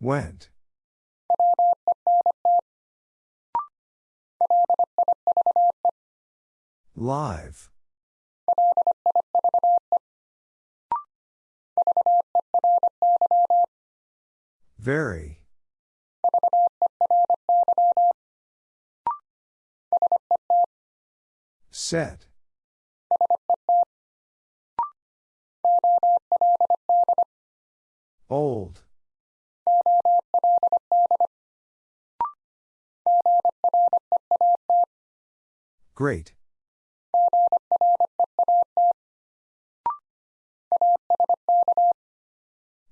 Went. Live. Very. Set. Old. Great.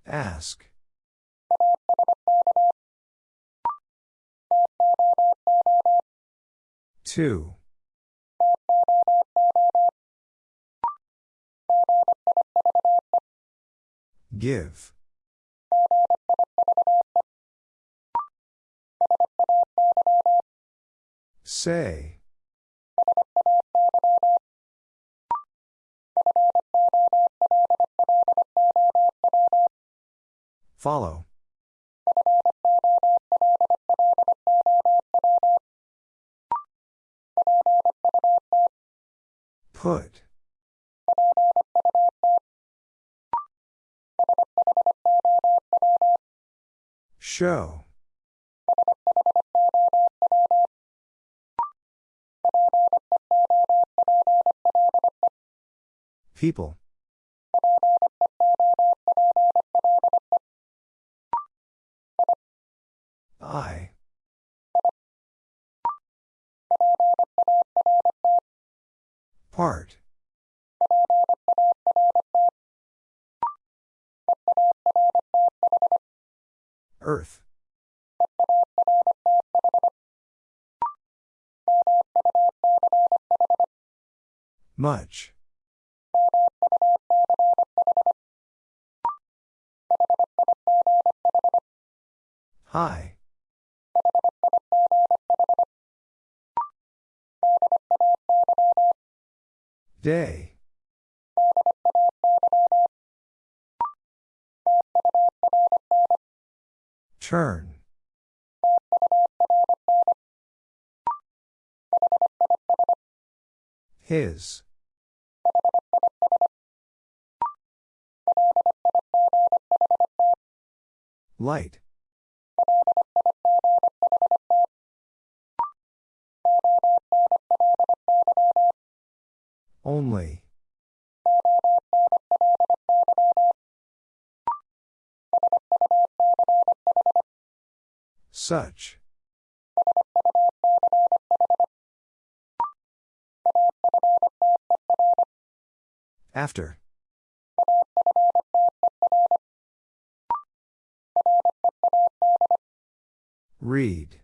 Ask. Two. Give. Say. Follow. Put. Show. People. I. Part. Earth. Much. Hi. Day. Turn. His. Light. Only. Such. After. Read.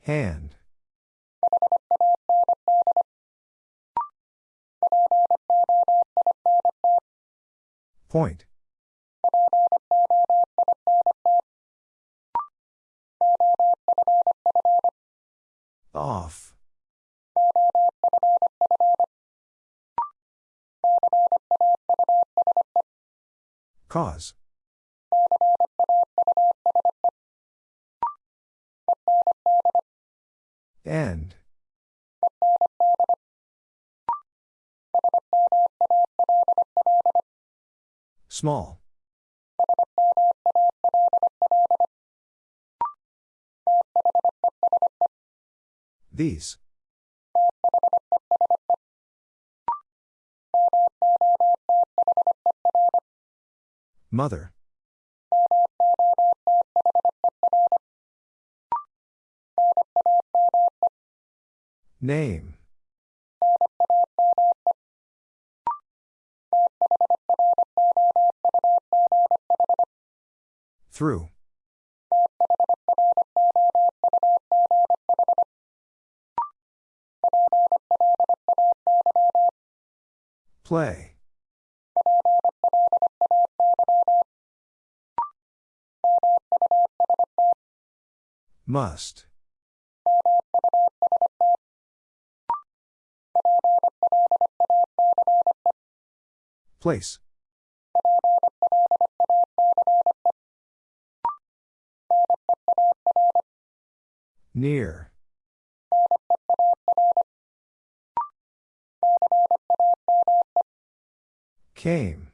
Hand. Point. Off. Cause. End. Small. These. Mother. Name. Through. Play. Must. Place. Near. Came.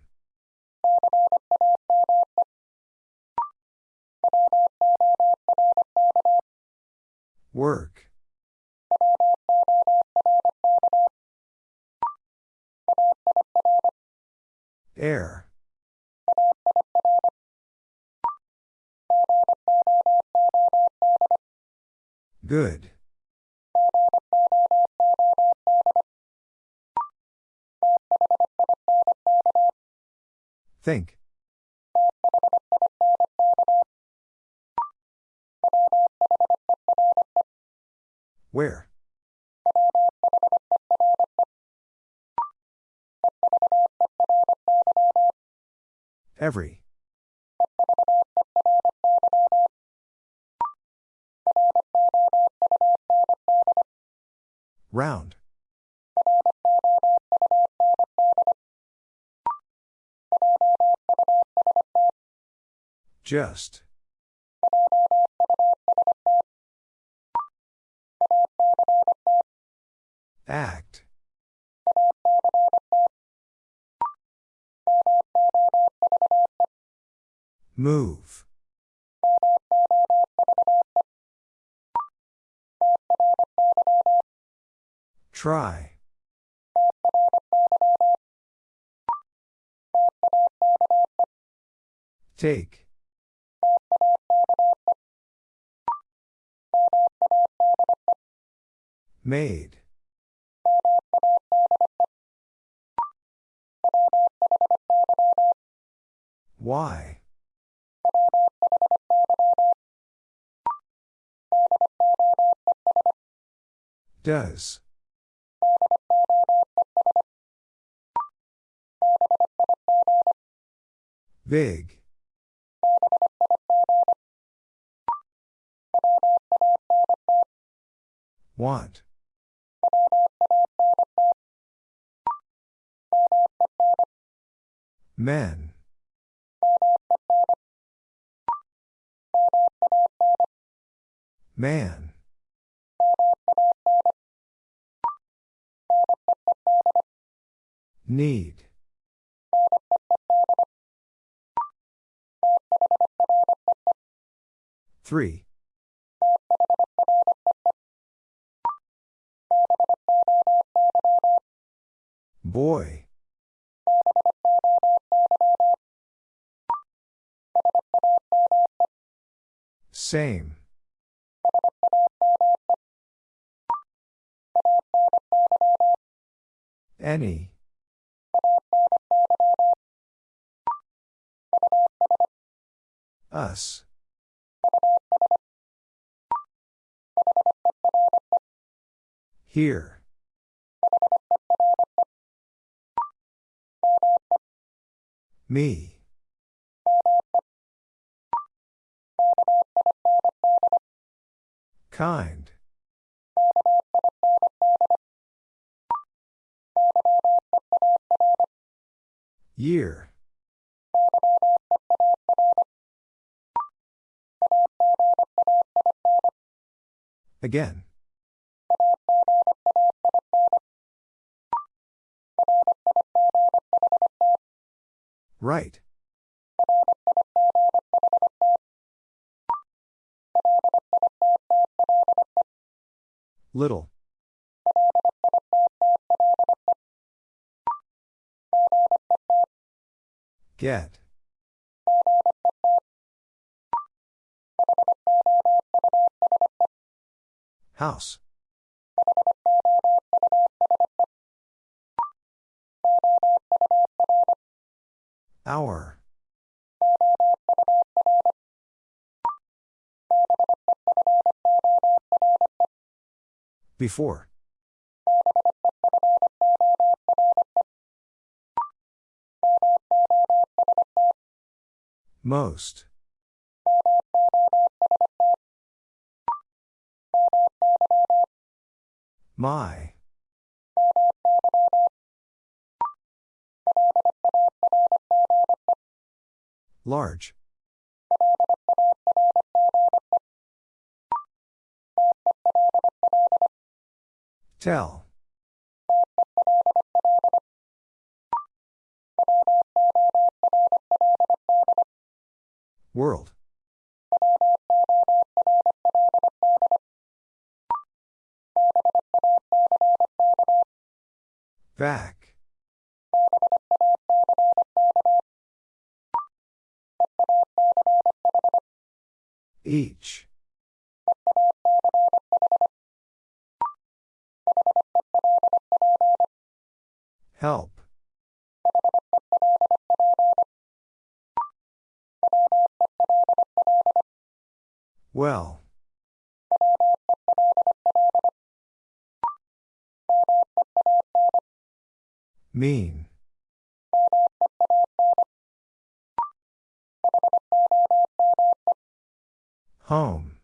Work. Air. Good. Think. Where? Every. Round. Just. Act. Move. Try. Take. Made. Why? Does. Big. Want. Men. Man. Need. Three. Boy. Same. Any. Us. Here. Me. Kind. Year. Again. Right. Little. Get. House. Before. Most. My. Large. Tell. World. Back. Each. Help. Well. Mean. Home.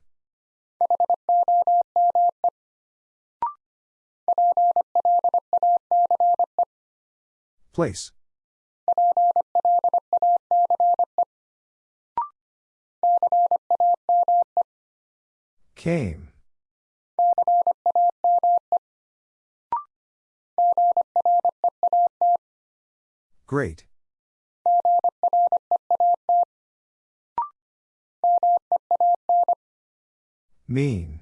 Place. Came. Great. Mean.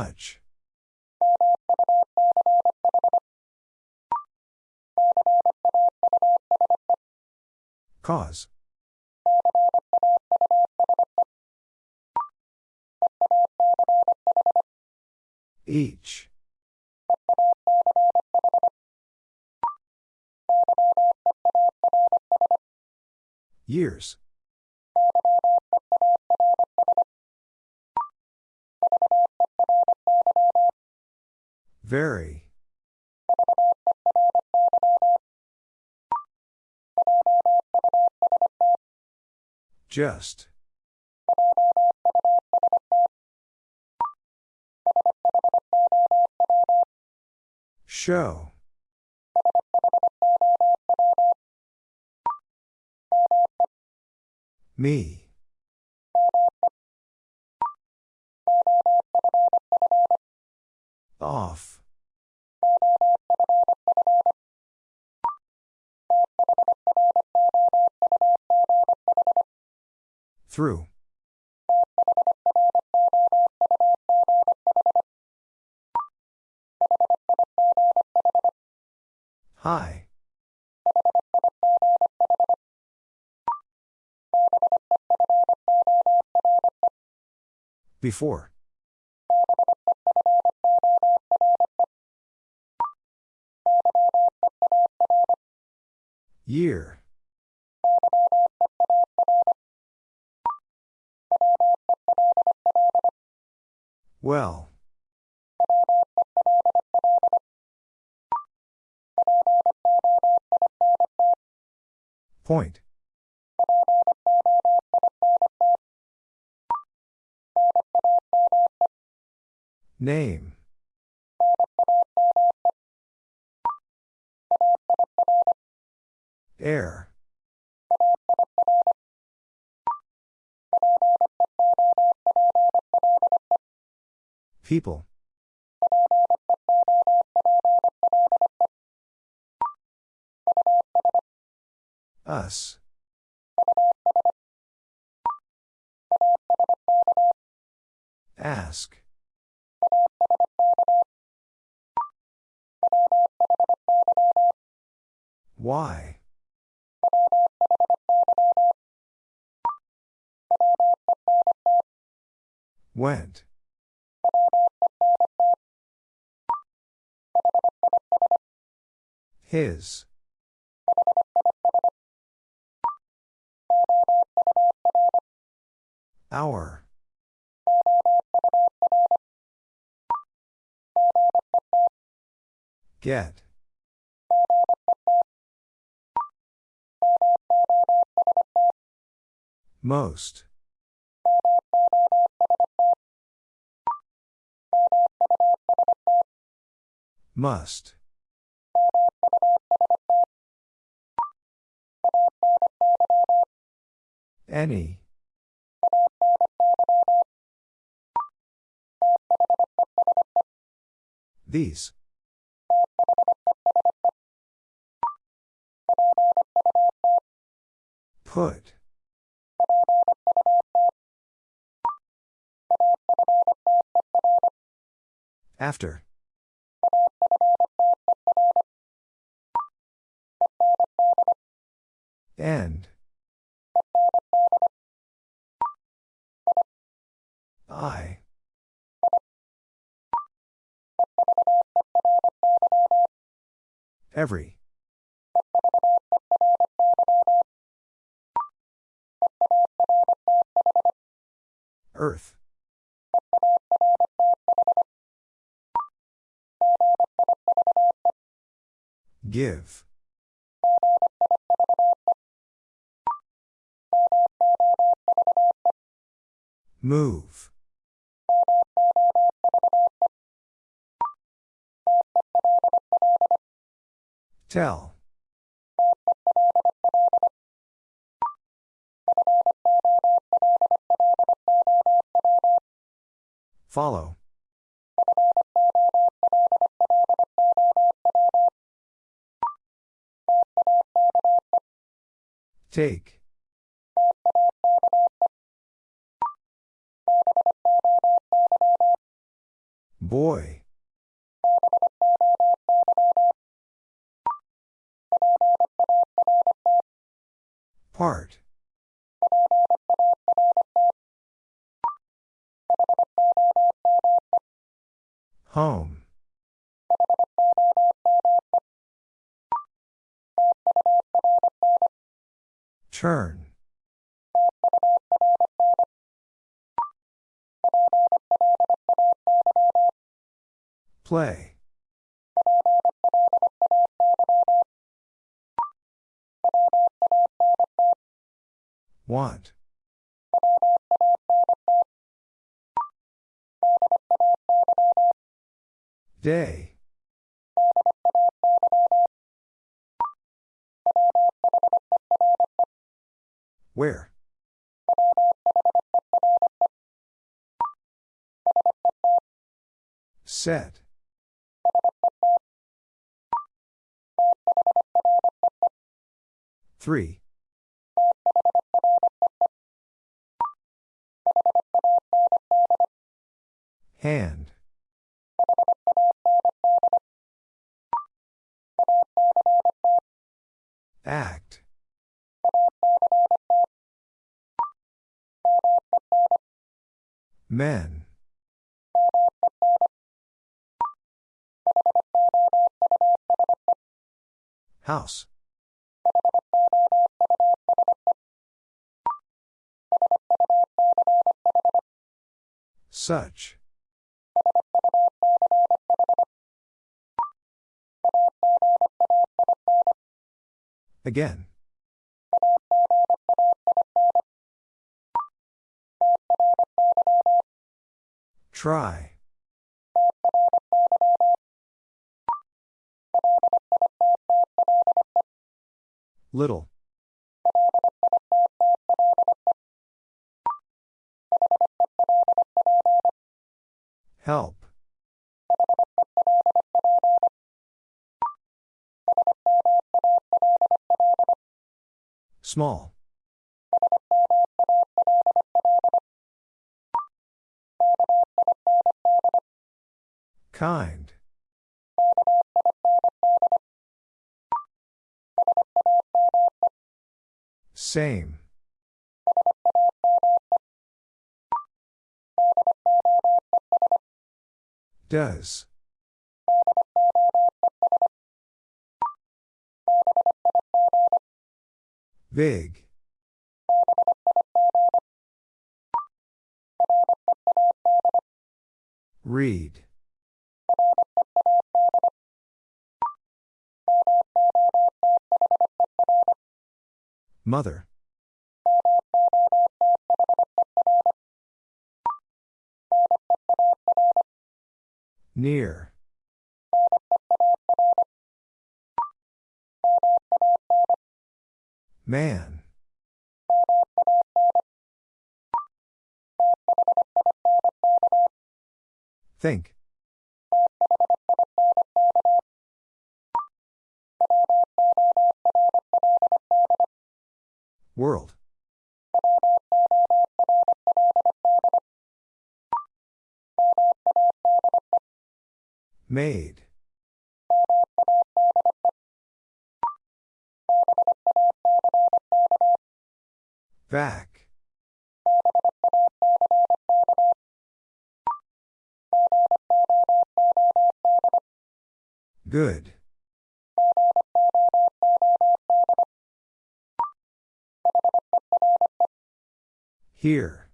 Much. Cause. Each. Years. Very. Just. Show. Me. Off. Through. Hi. Before. Year. Well. Point. Name. Air. People. Us. Ask. Why? Went. His. Our. Get. Most. Must. Any. These. Put. After. End. I. Every. Earth. Give. Move. Tell. Follow. Take. Boy. Part. Home. Turn. Play. Want. Day. Where? Set. Three. Hand. Act. Men. House. Such. Again. Try. Little. Help. Small. Kind. Same. Does. Big. Read. Mother. Near. Man. Think. World. Made. Back. Good. Here.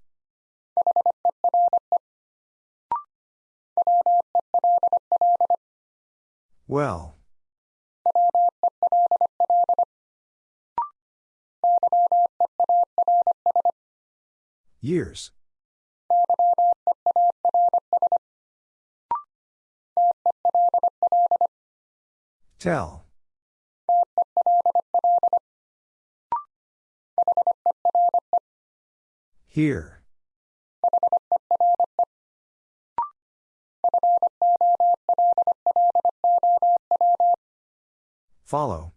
Well. Years. Tell. Here. Follow.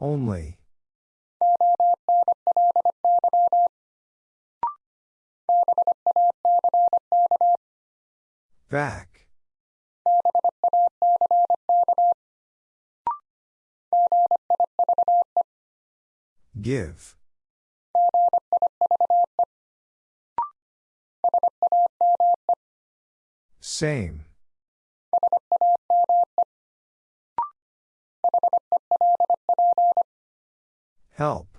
Only. Back. Give. Same. Help.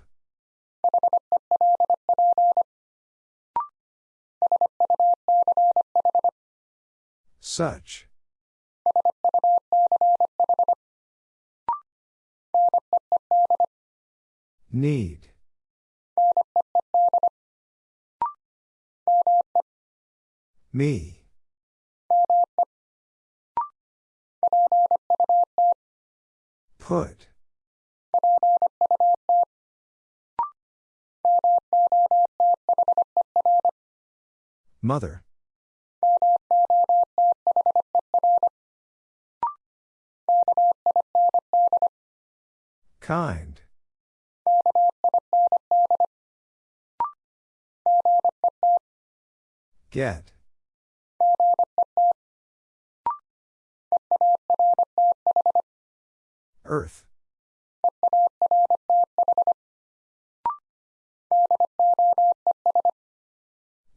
Such. Need. Me. Put. Mother. Kind. Get. Earth.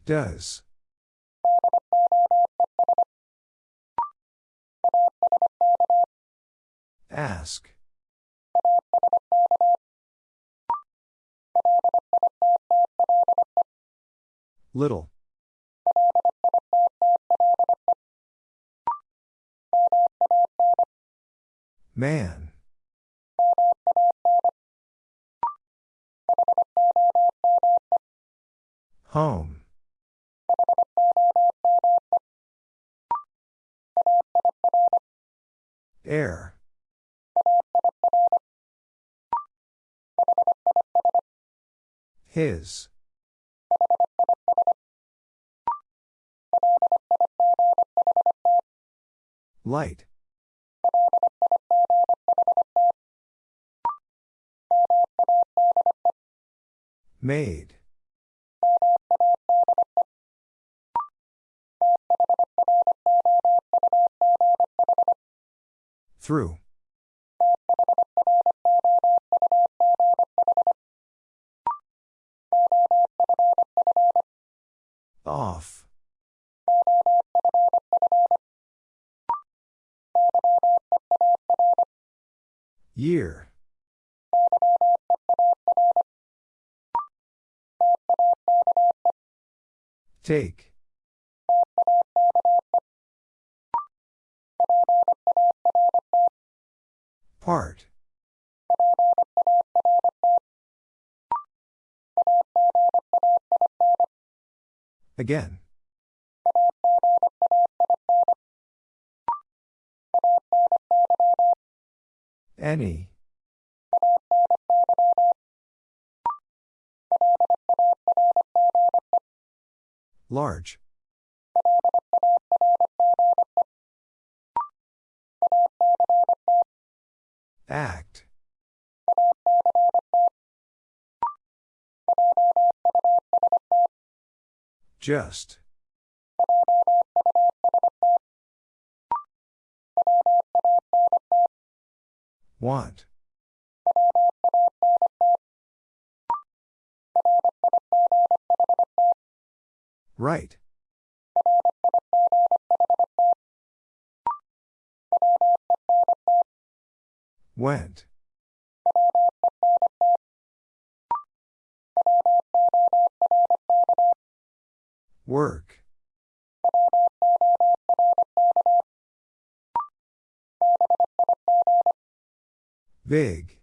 Does. Ask. Little. Man. Home. Air. His. Light. Made. Through. Off. Year. Take. Part. Again. Any. Large. Act. Just. Want. Right. Went. Work. Big.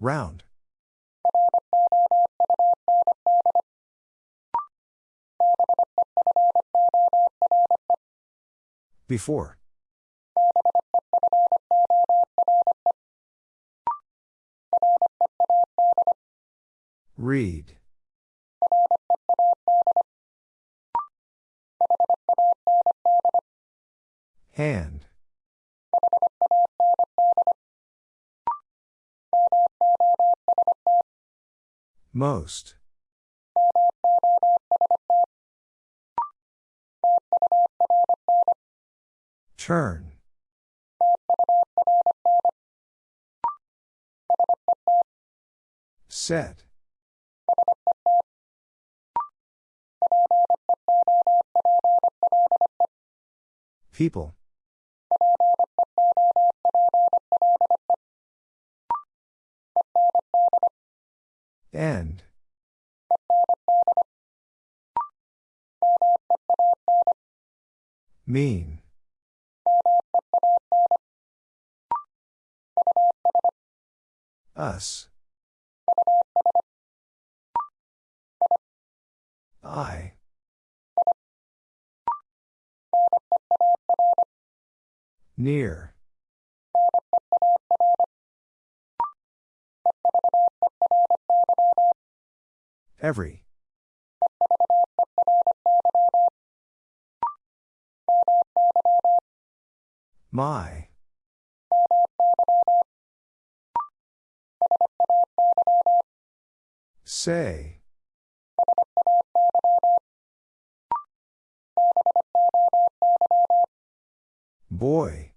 Round. Before. Read. Hand. Most. Turn. Set. People. End. Mean. Us. I. Near. Every. My. Say. Boy.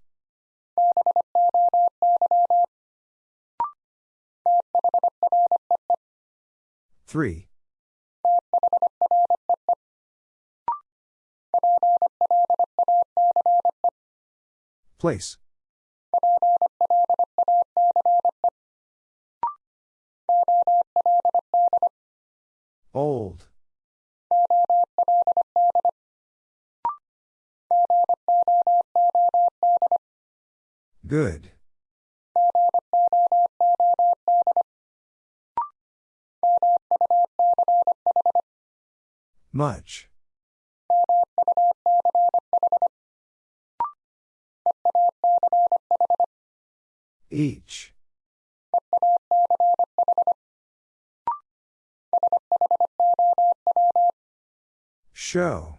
Three. Place. Old. Good. Much. Each. Show.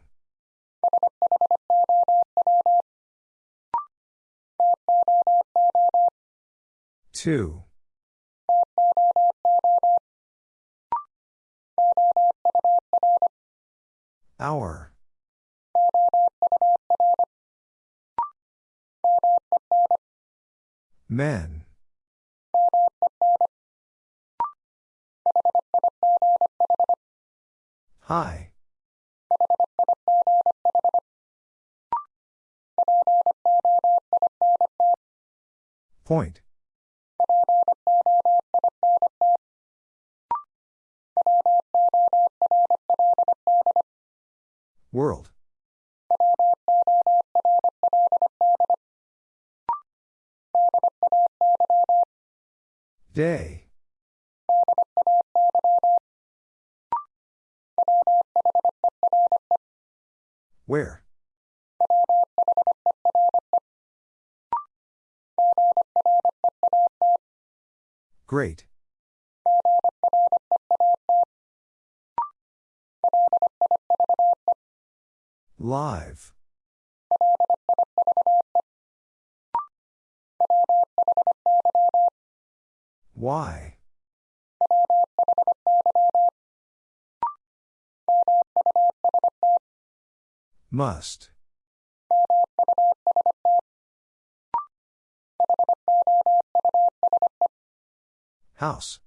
Two. Hour. Men. Hi. Point. World. Day. Where? Great. Live. Why? Must. House.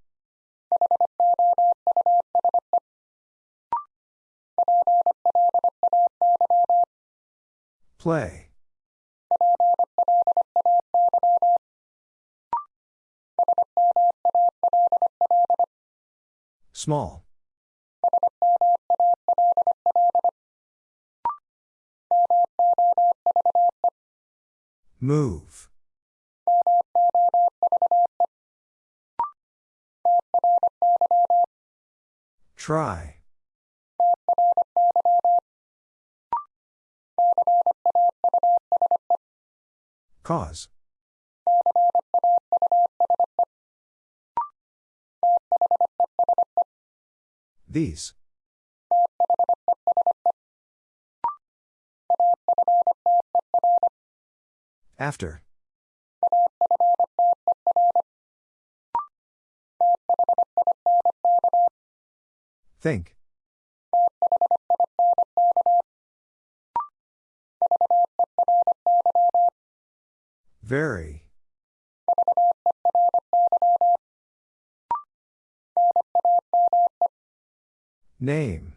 Play. Small. Move. Try. Cause. These. After. Think. Very. Name.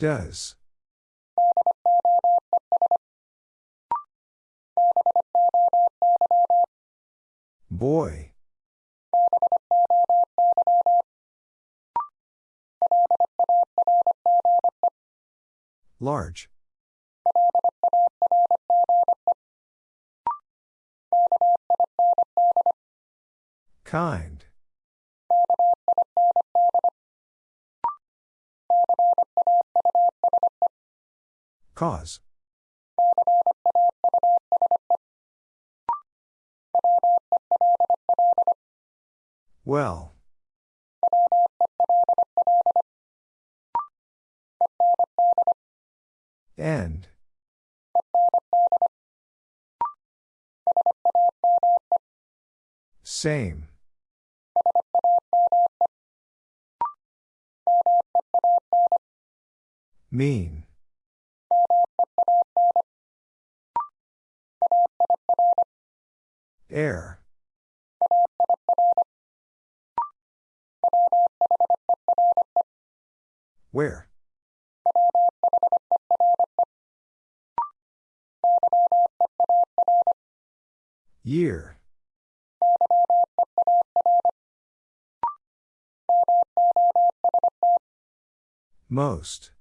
Does. Boy. Large. Kind. Cause. Well. End. Same. Mean. Air. Where? Year. Most.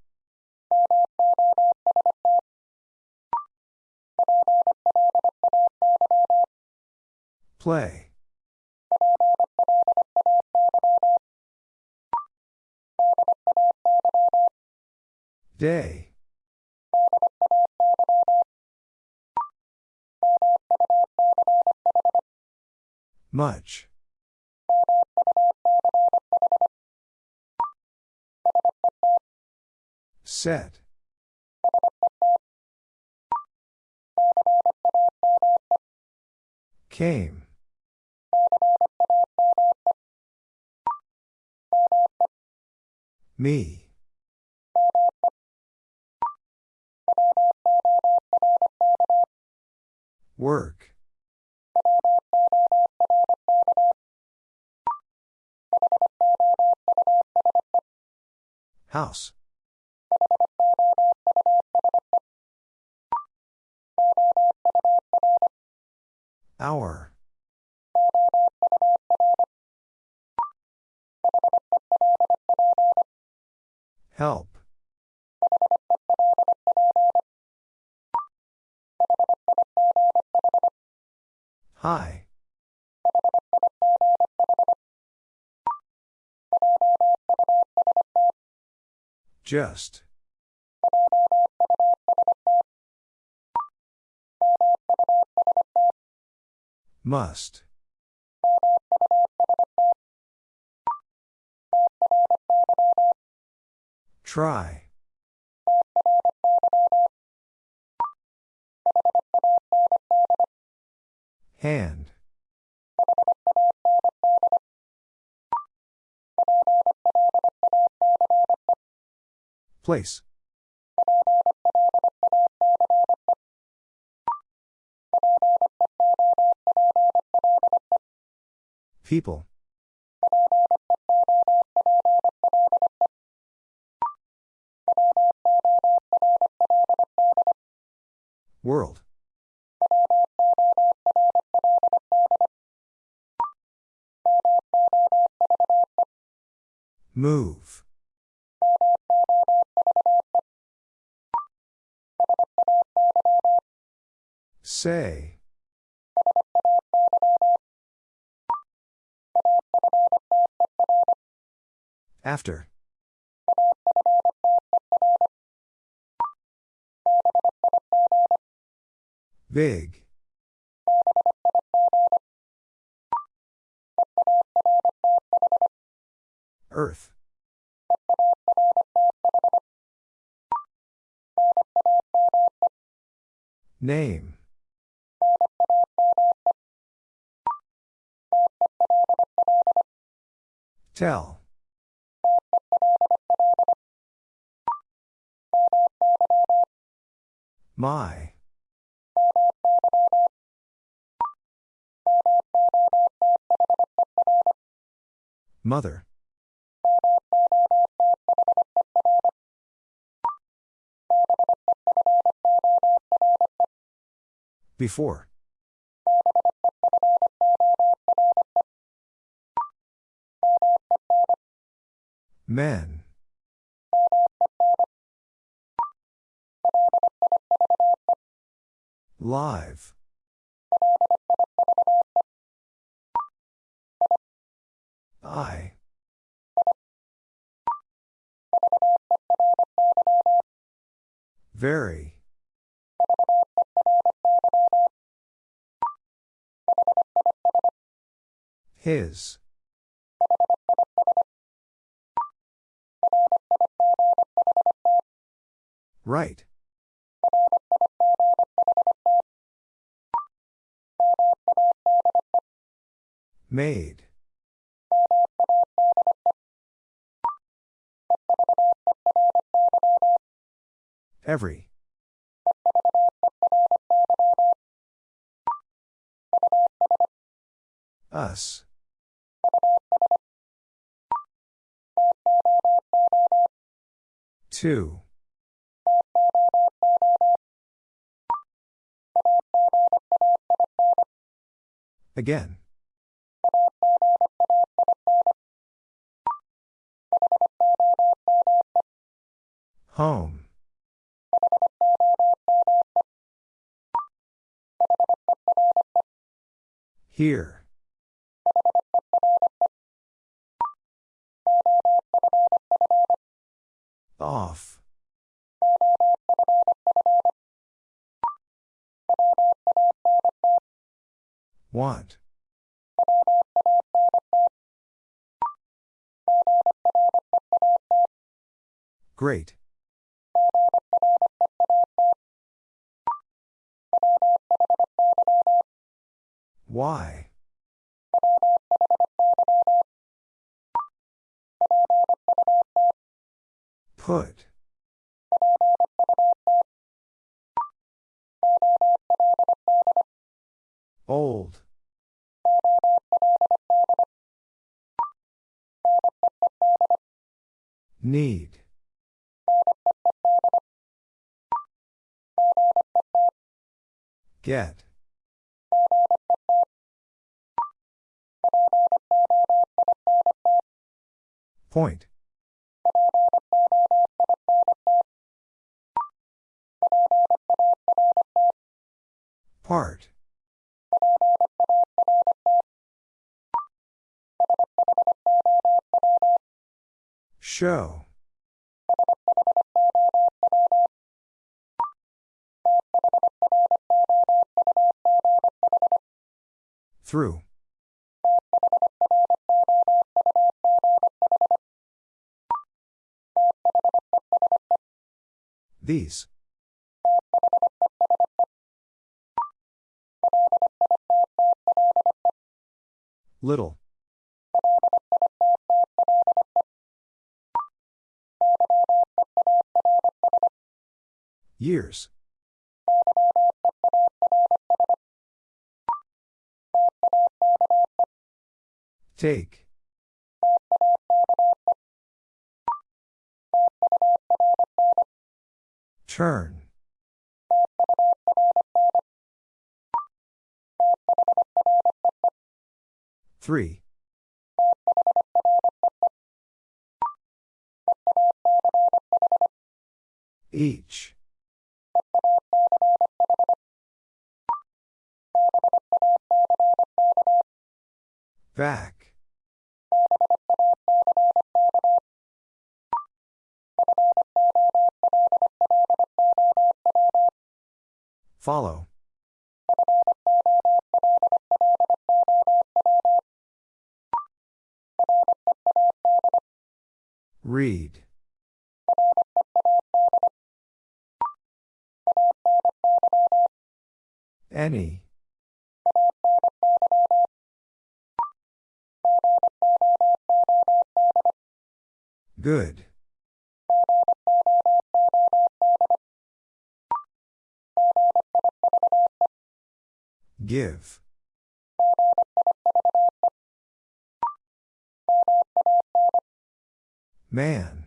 Play. Day. Much. Set. Came. Me. Work. House. Hour. Help. Hi. Just. Must. Try. Hand. Place. People. World. Move. Say. After. Big. Earth. Name. Tell. My. Mother. Before. Men. Live. I. Very. His. Right. Made. Every. Us. Two. Again. Home. Here. Off. Want. Great. Why? Put. Old. Need. Get. Point. Part. Show. Through. These. Little. Years. Take. Turn. Three. Each. Back. Follow. Read. Any. Good. Give. Man.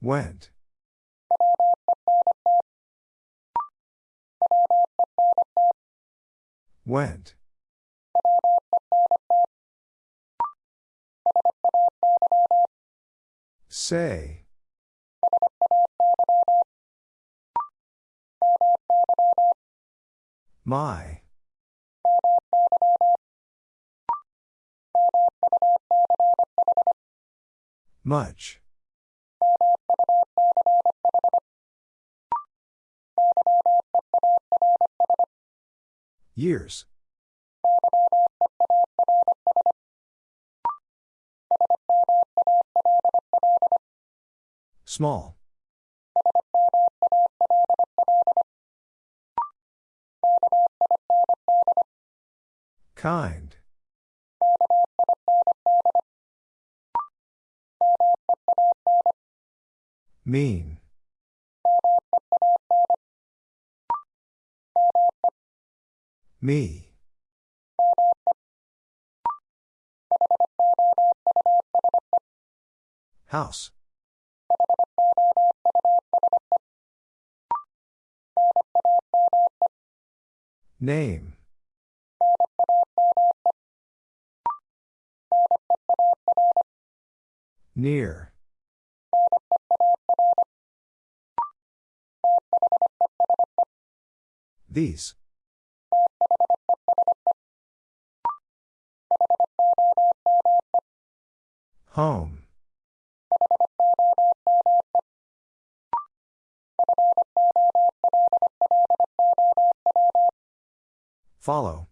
Went. Went. Say. My. Much. Years. Small. Kind. Mean. Me. House. Name. Near. These. Home. Follow.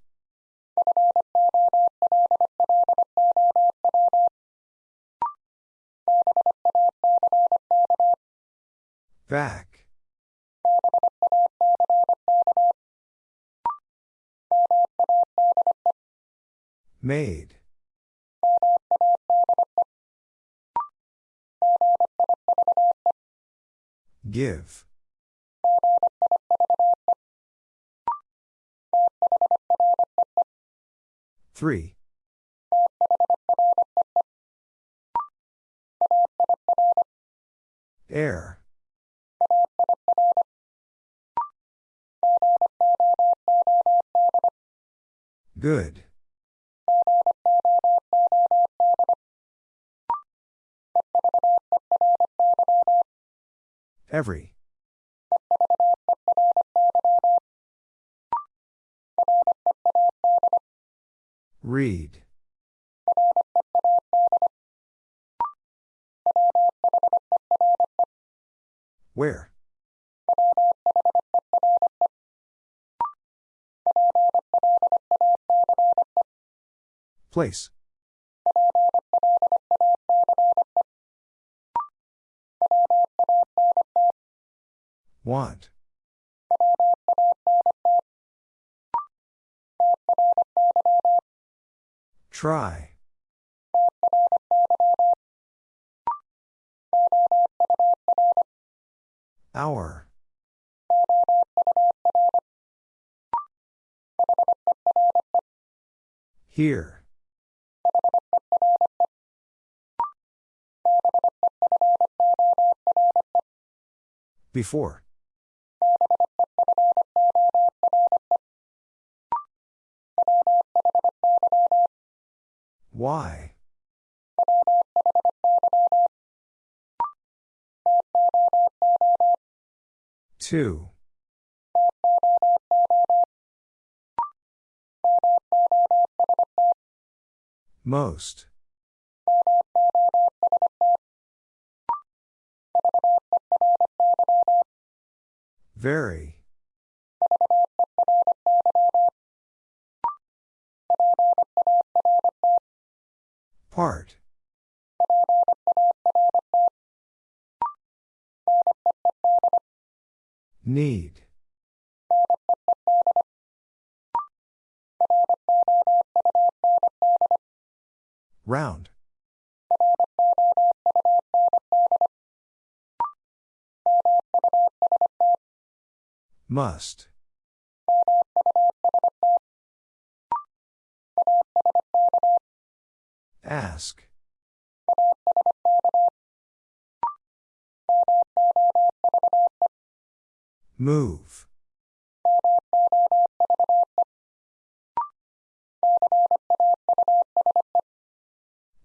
Back. Made. Give. Three. Air. Good. Every. Read. Where? Place. Want. Try. Hour. Here. Before. Why? Two. Most. Very. Part. Need. Round. Must. Ask. Move.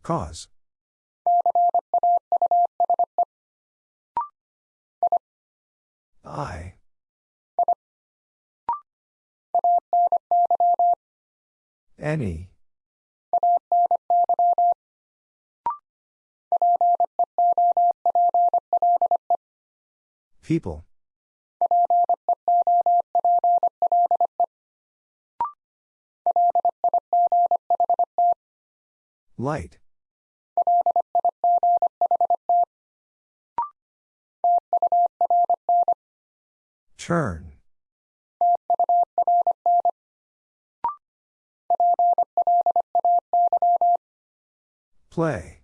Cause. I. Any. People. Light. Turn. Play.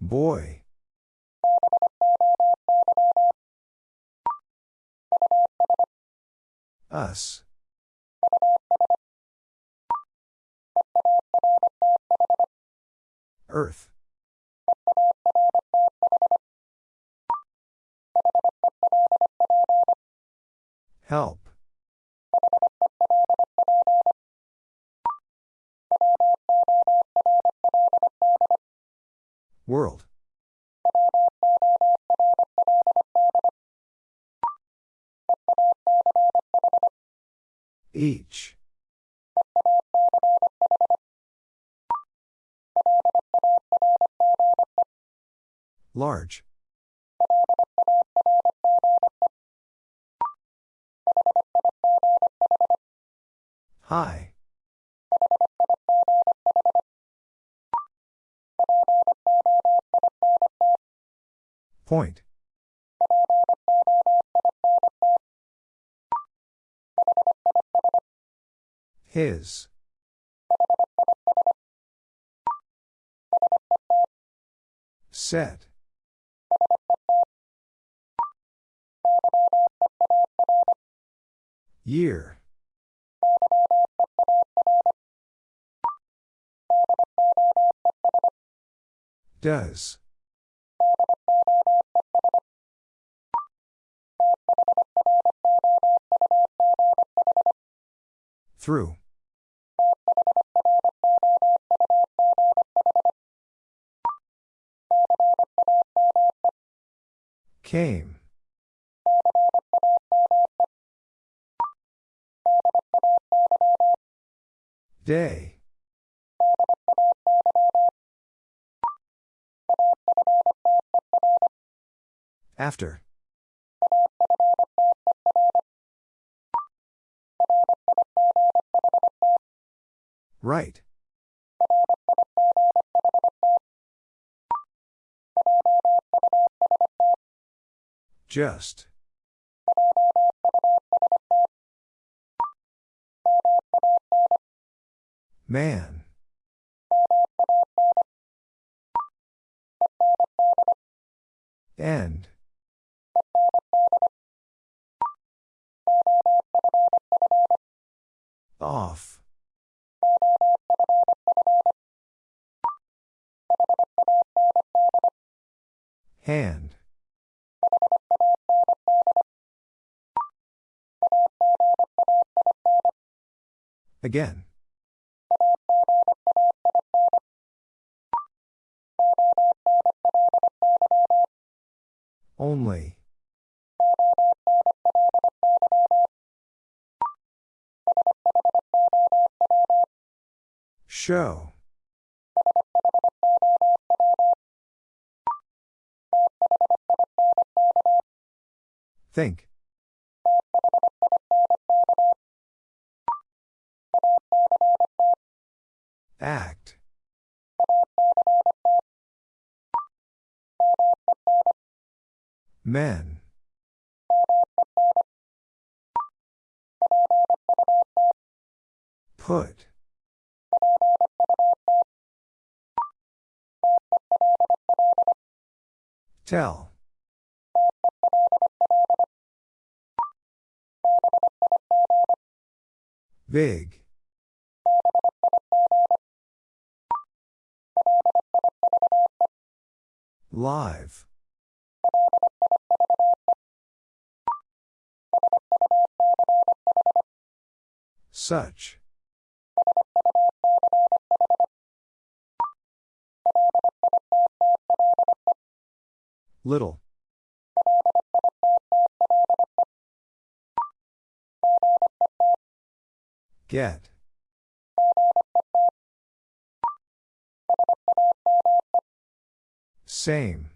Boy. Us. Earth. Help. World. Each. Large. High. Point. His. Set. Year. Does. Through. Came. Day. After. Right. Just. Man. End. Off. Hand. Again. Only. Show. Think. Act. Men. Put. Tell. Big. Live. Such. Little. Get. Same.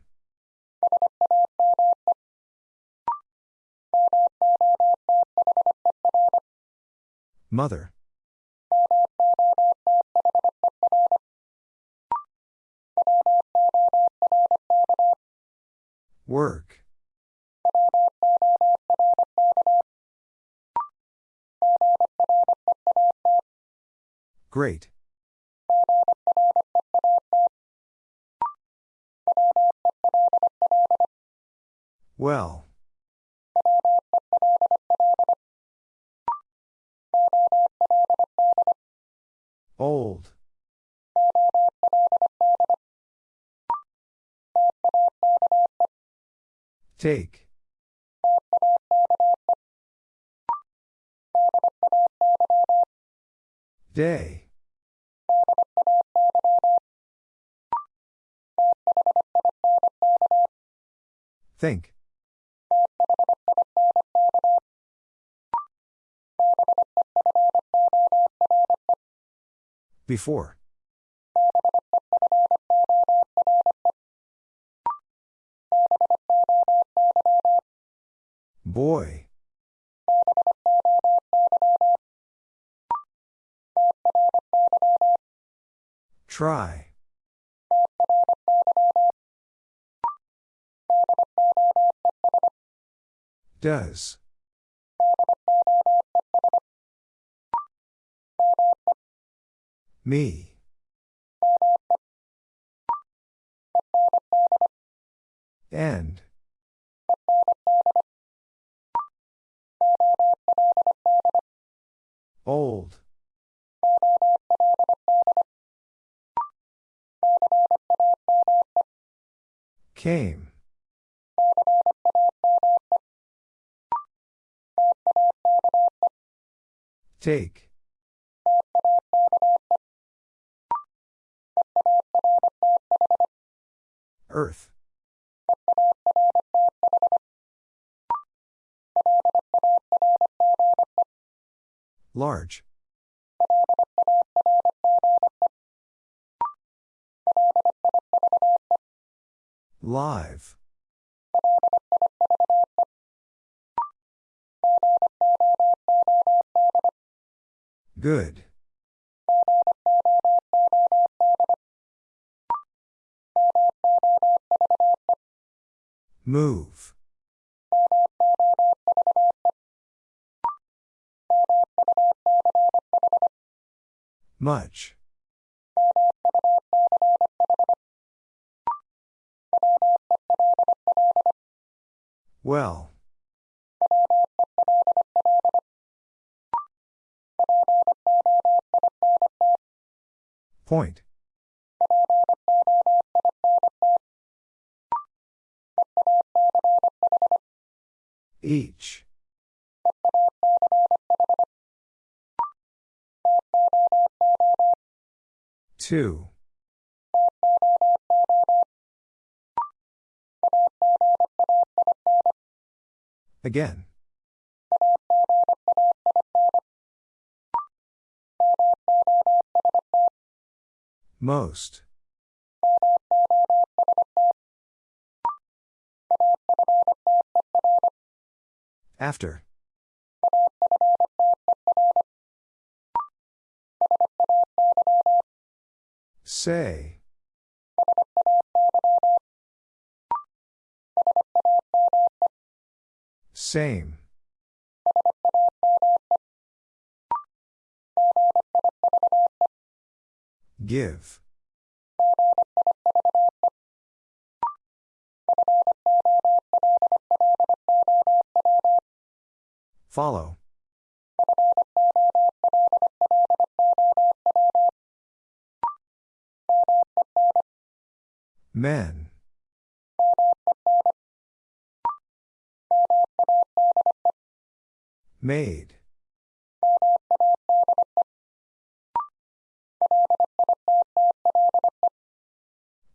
Mother. Work. Great. Well. Old. Take. Day. Think. Before. Boy. Try. Does. Me. End. Old. Came. Take. Earth. Large. Live. Good. Move. Much. Well. Point. Each. Two. Again. Most. After. Say. Same. Give. Follow. Men. Made.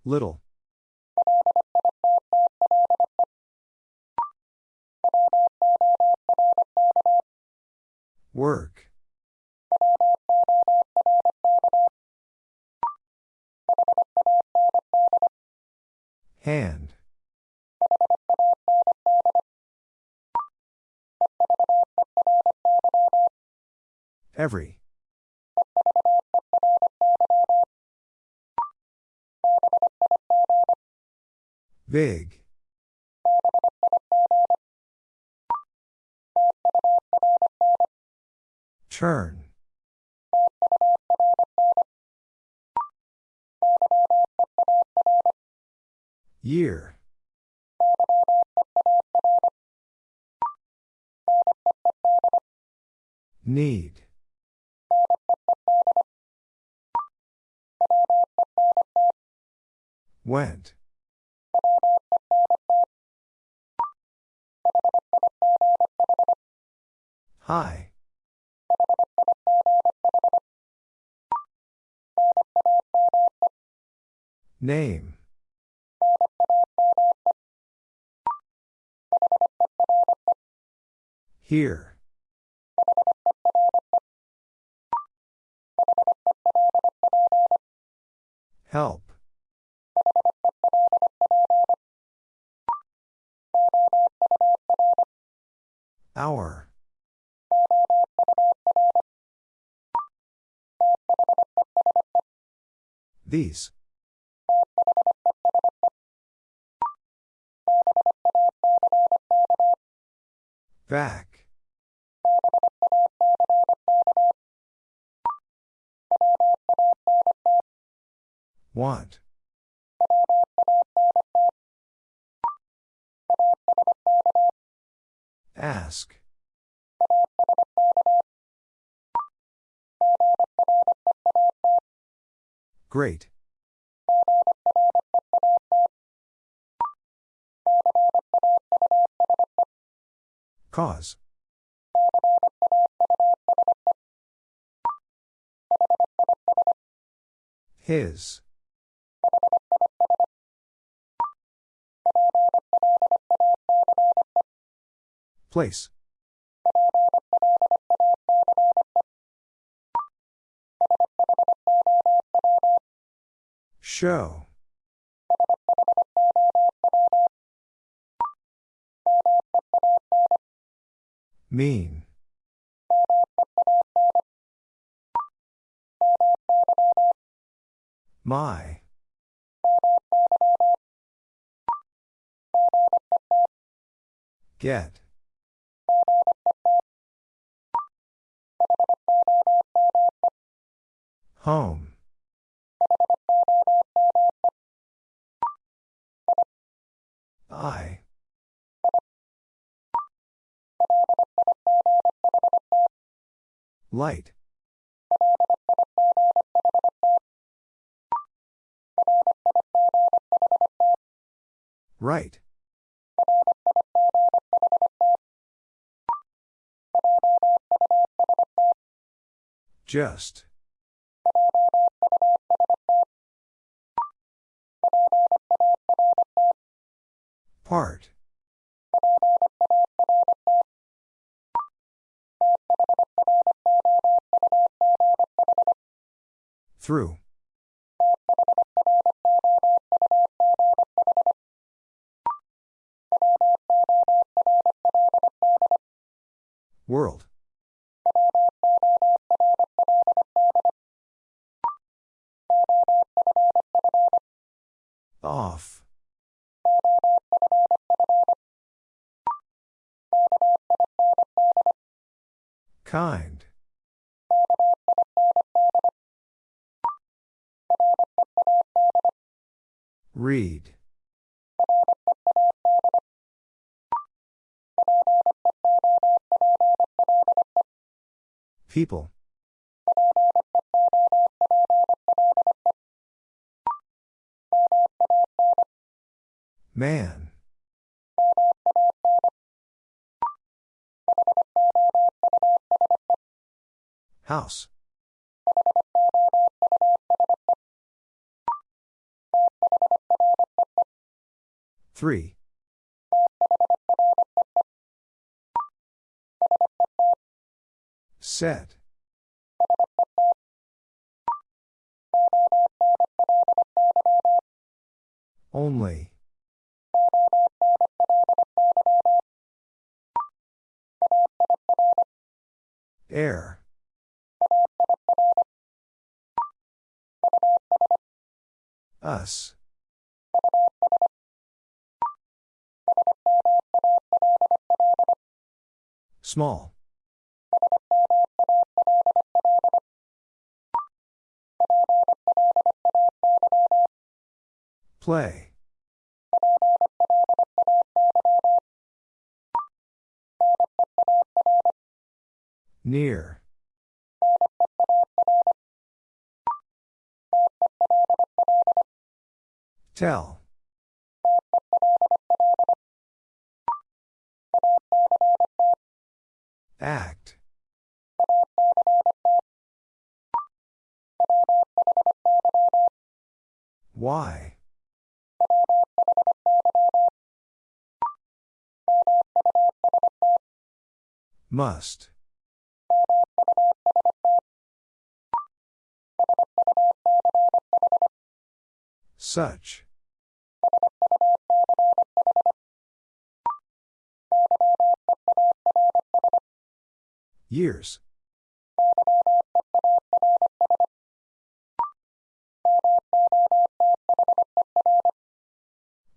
Little. Work. Hand. Every. Big. Turn. Year. Need. Went. Hi. Name. Here. Help. Hour. These. Back. Want. Ask. Great. Cause. His. Place. Show. Mean. My. Get. Home. I. Light. Right. Just. Part. Through. World. Off. Kind. Read. People. Man. House. Three. Set. Only. Air. Us. Small. Play. Near. Tell. Act. Why? Must. Such. Years.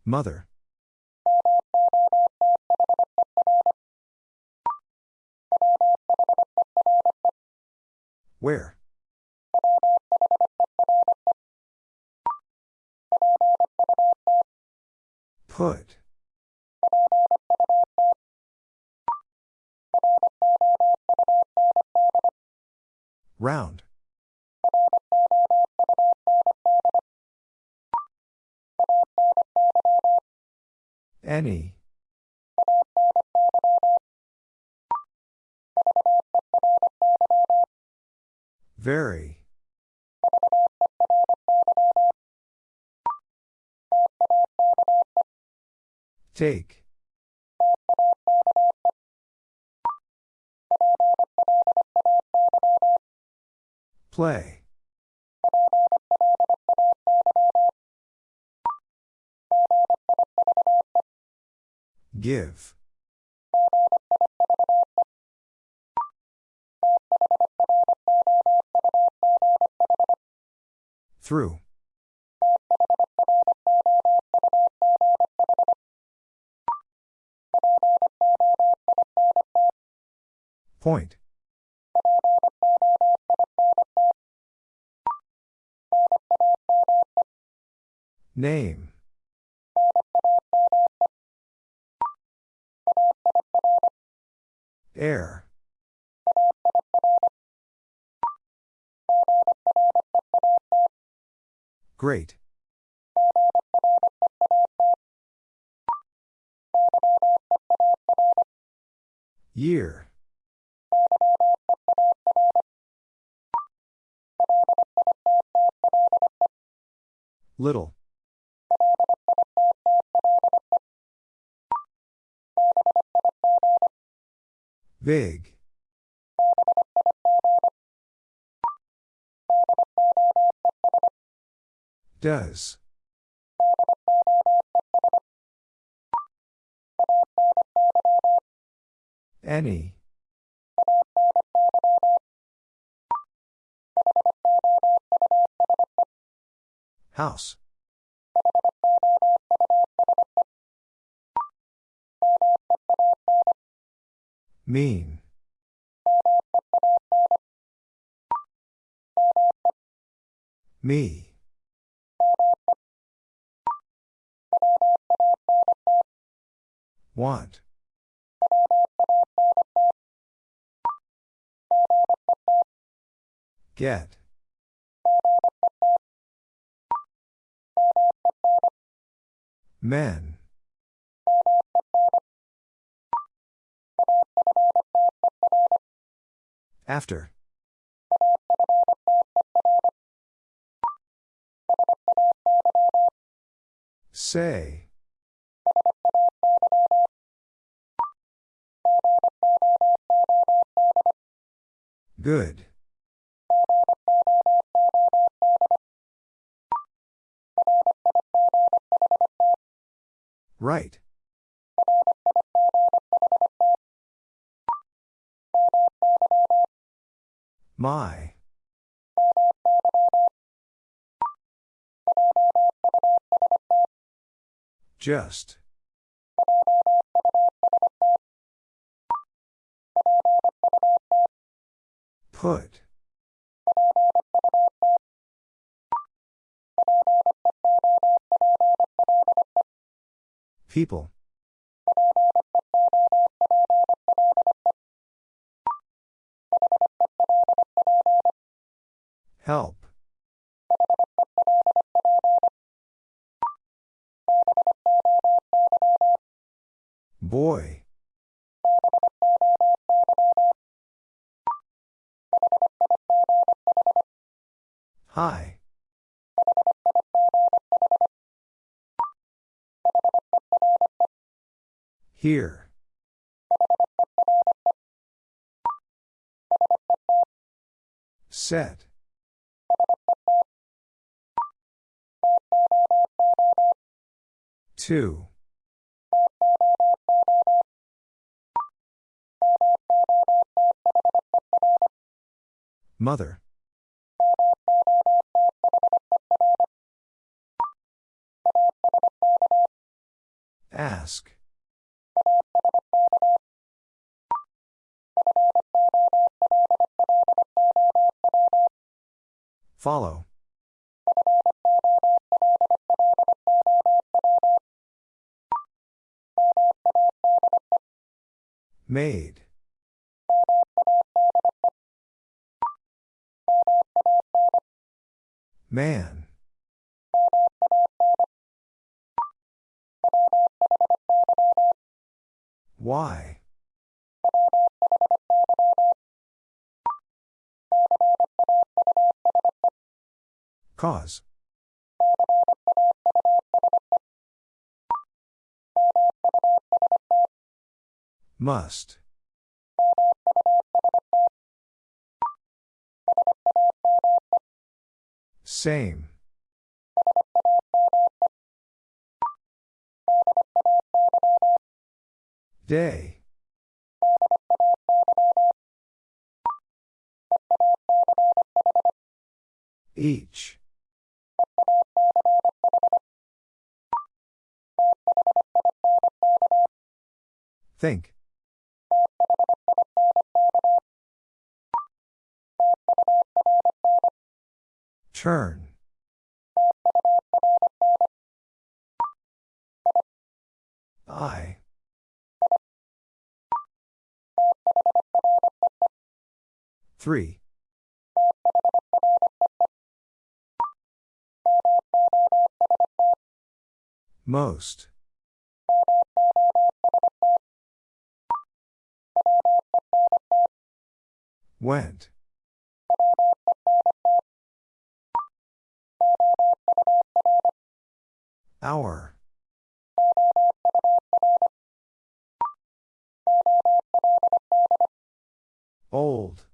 Mother. Where? Put. Round. Any. Very. Take. Play. Give. Through. Point. Name. Air. Great. Year. Little. Big. Does. Any. House. Mean. Me. Want. Get. Men. After. Say. Good. Right. My. Just. Put. People. Help. Boy. Hi. Here. Set. Two. Mother. Ask. Follow. Made. Man. Why? Cause. Must. Same. Day. Each. Think. Turn. I. Three. Most. Went. Hour. Old.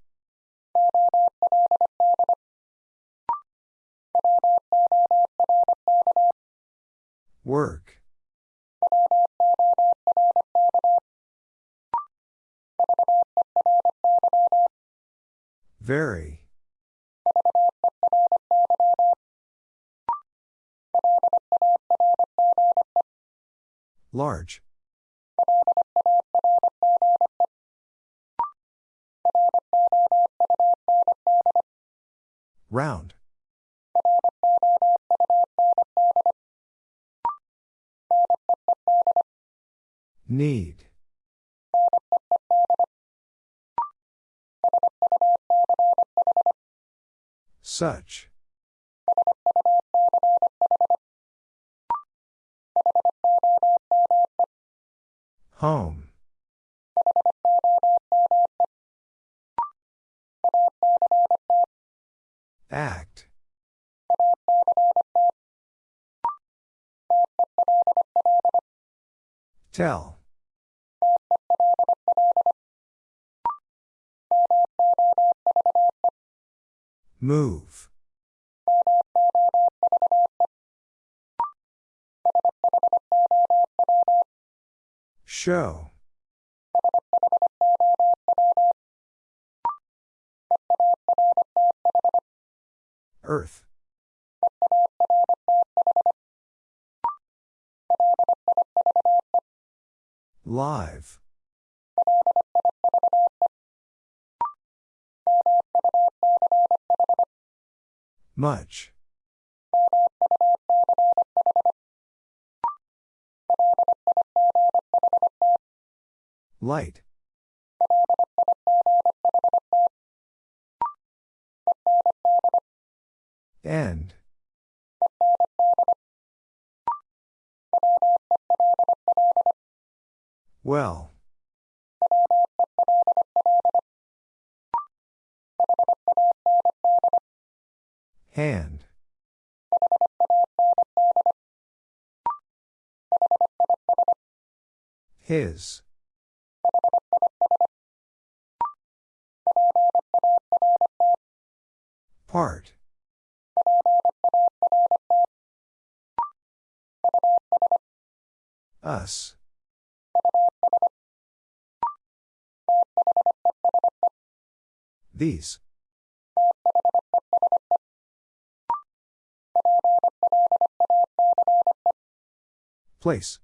Work. Very. Large. Round. Need. Such. Home. Act. Tell. Move. Show. Earth. Live. Much. Light. End. Well. Hand. His. Part. Us. These. Place.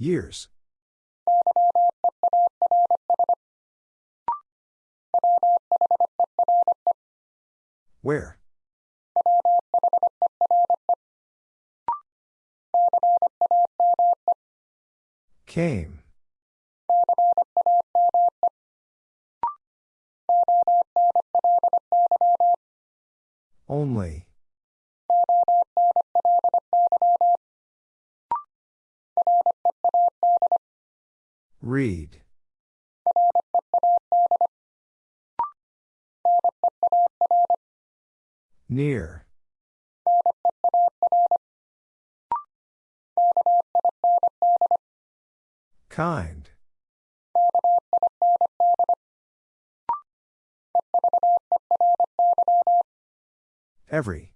Years. Where? Came. Only. Read. Near. Kind. Every.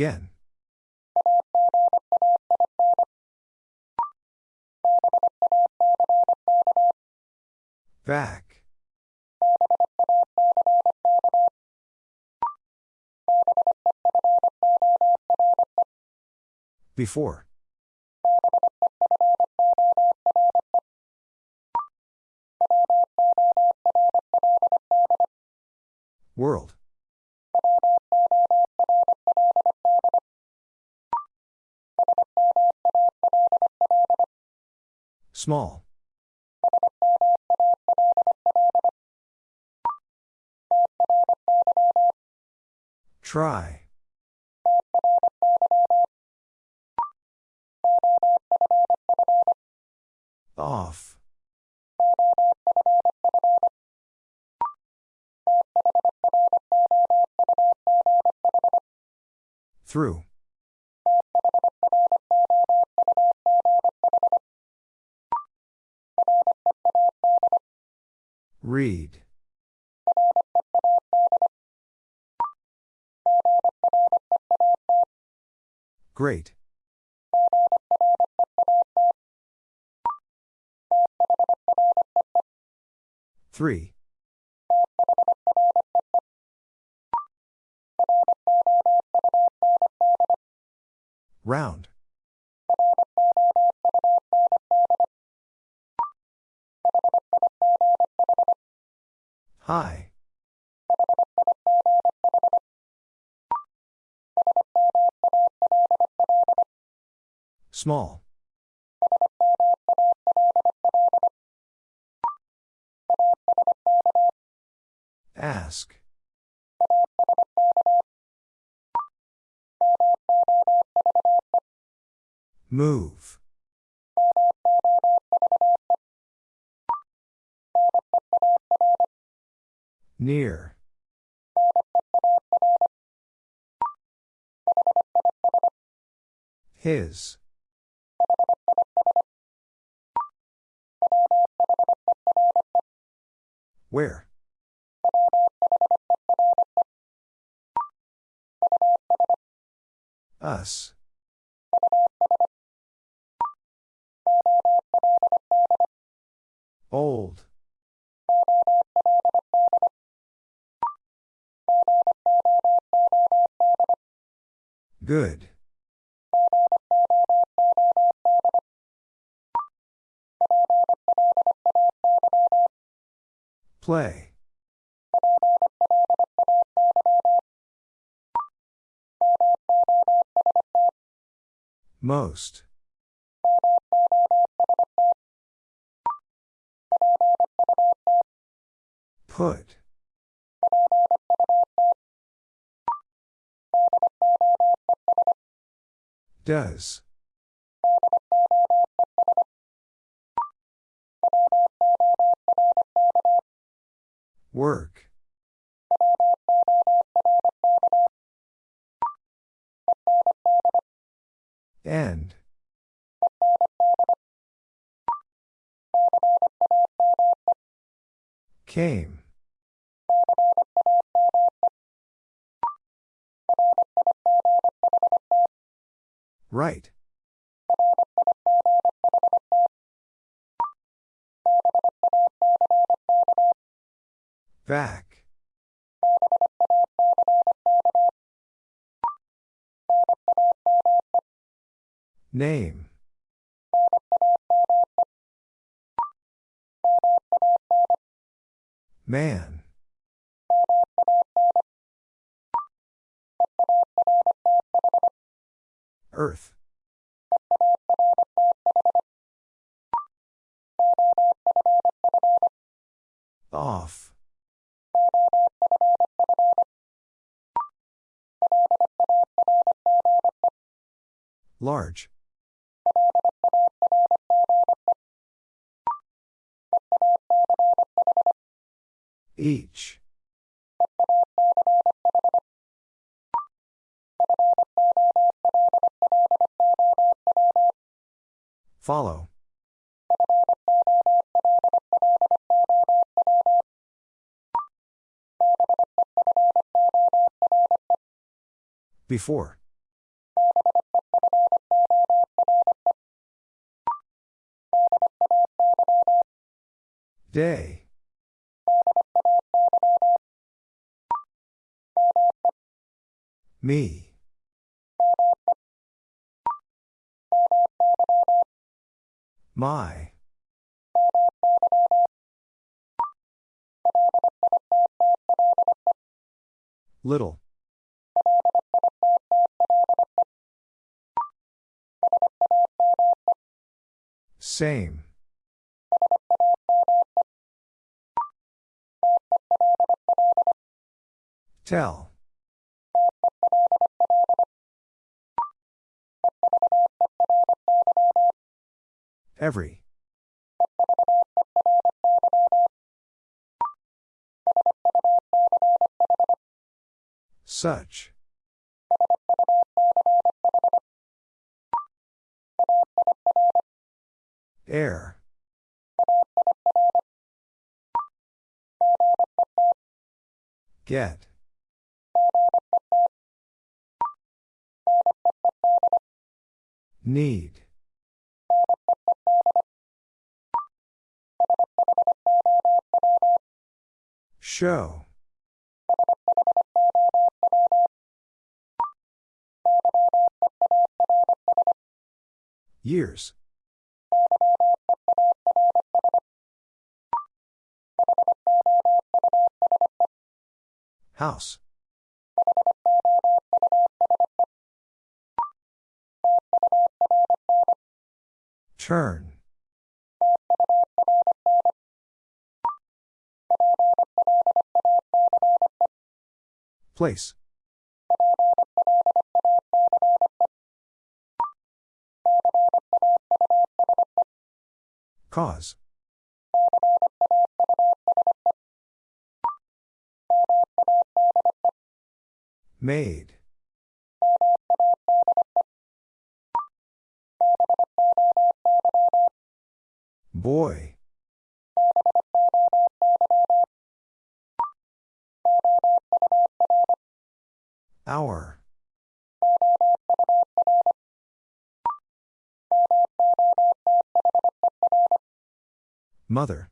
Again. Back. Before. World. Small. Try. Off. Through. Read. Great. Three. Round. Hi. Small. Ask. Move. Near. His. Where? Us. Old. Good. Play. Most. Put. Does. Work. End. Came. Right. Back. Name. Man. Earth. Off. Large. Each. Follow. Before. Day. Me. My. Little. Same. Tell. Every. Such. Air. Get. Need. Show. Years. House. Turn. Place. Cause. Made. Boy. Hour. Mother.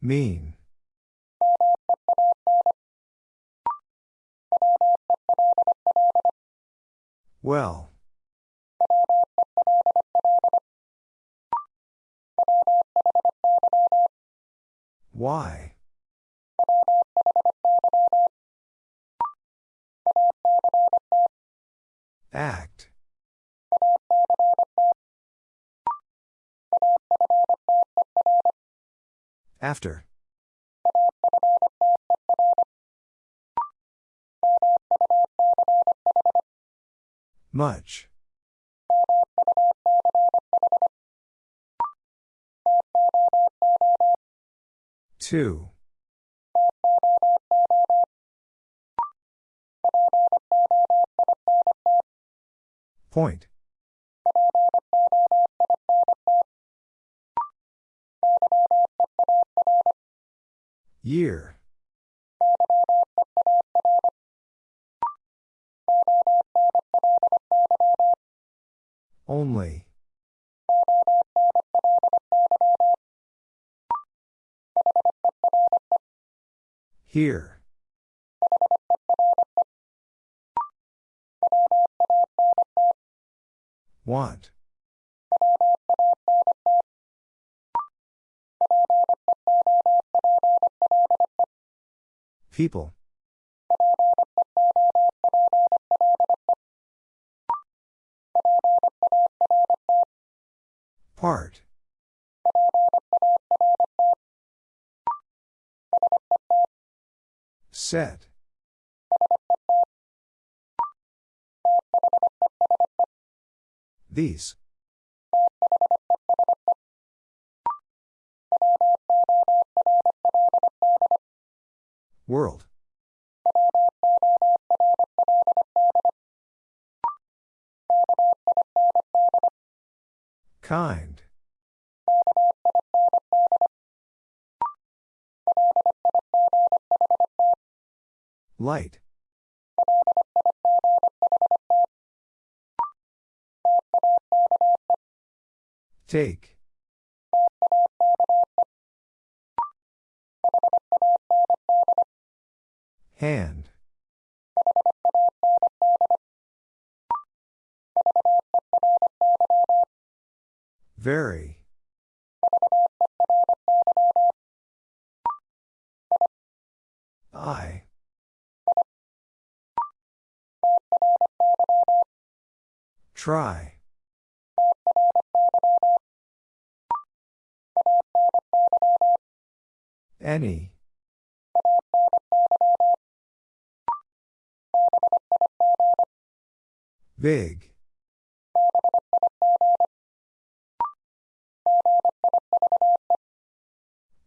Mean. Well. Why? Act. After. Much. Two. Point. Year. Only. Here. Want. People. Part. Set. These. World. Kind. Light. Take. Hand. Very. I. Try. Any. Big.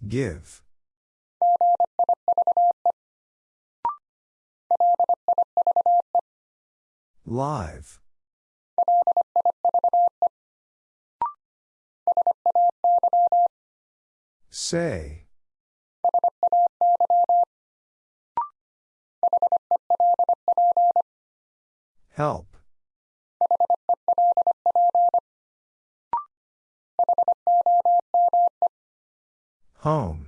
Give. Live. Say. Help. Home.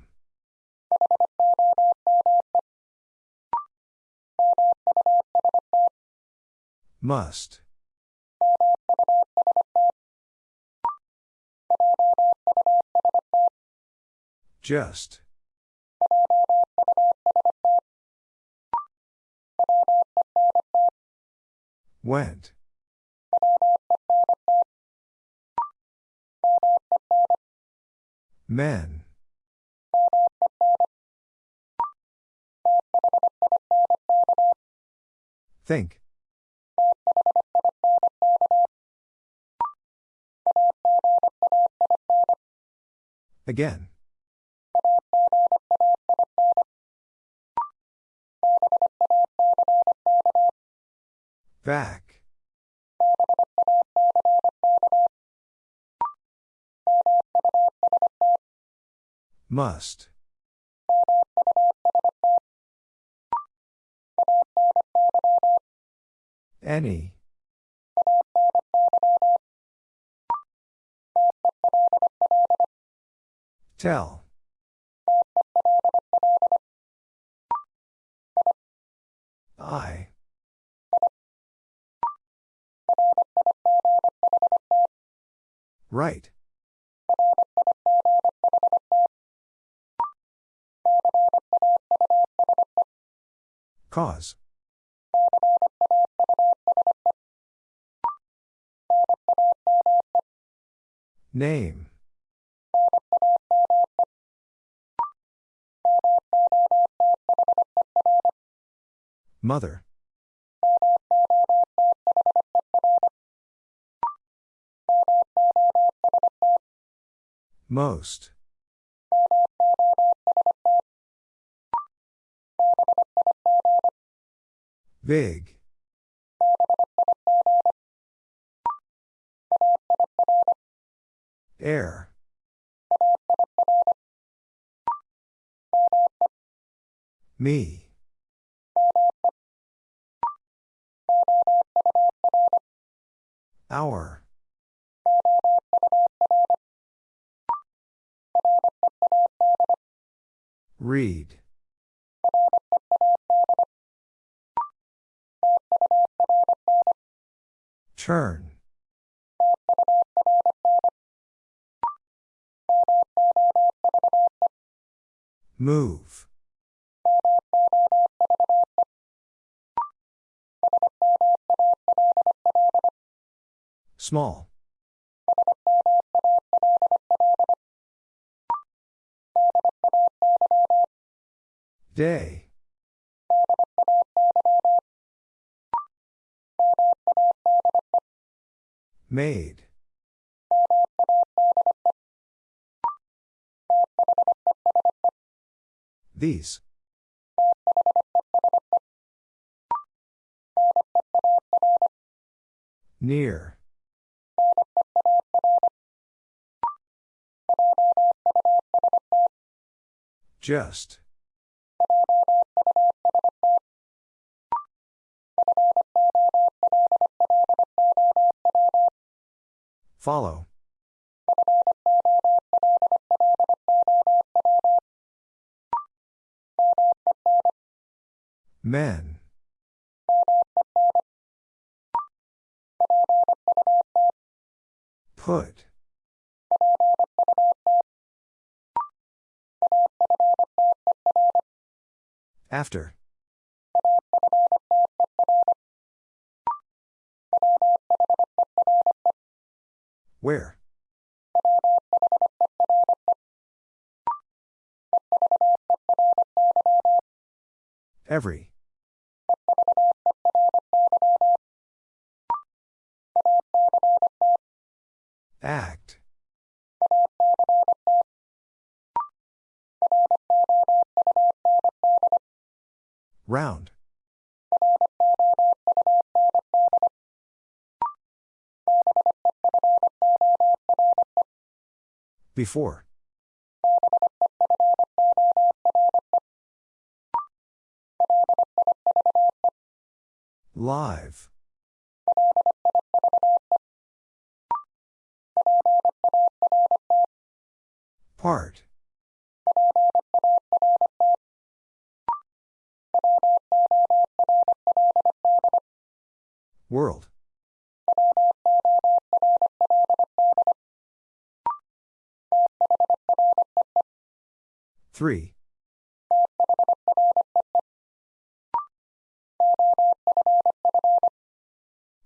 Must. Just. Went. Men. Think. Again. Back. Must. Any. Tell. I. Right. Cause. Name. Mother. Most. Big. Air. Me. Hour. Read. Turn. Move. Small. Day. Made. These. Near. Just. Follow. Men. Put. After. Where? Every. Act. Round. Before. Live. Part. World. Three.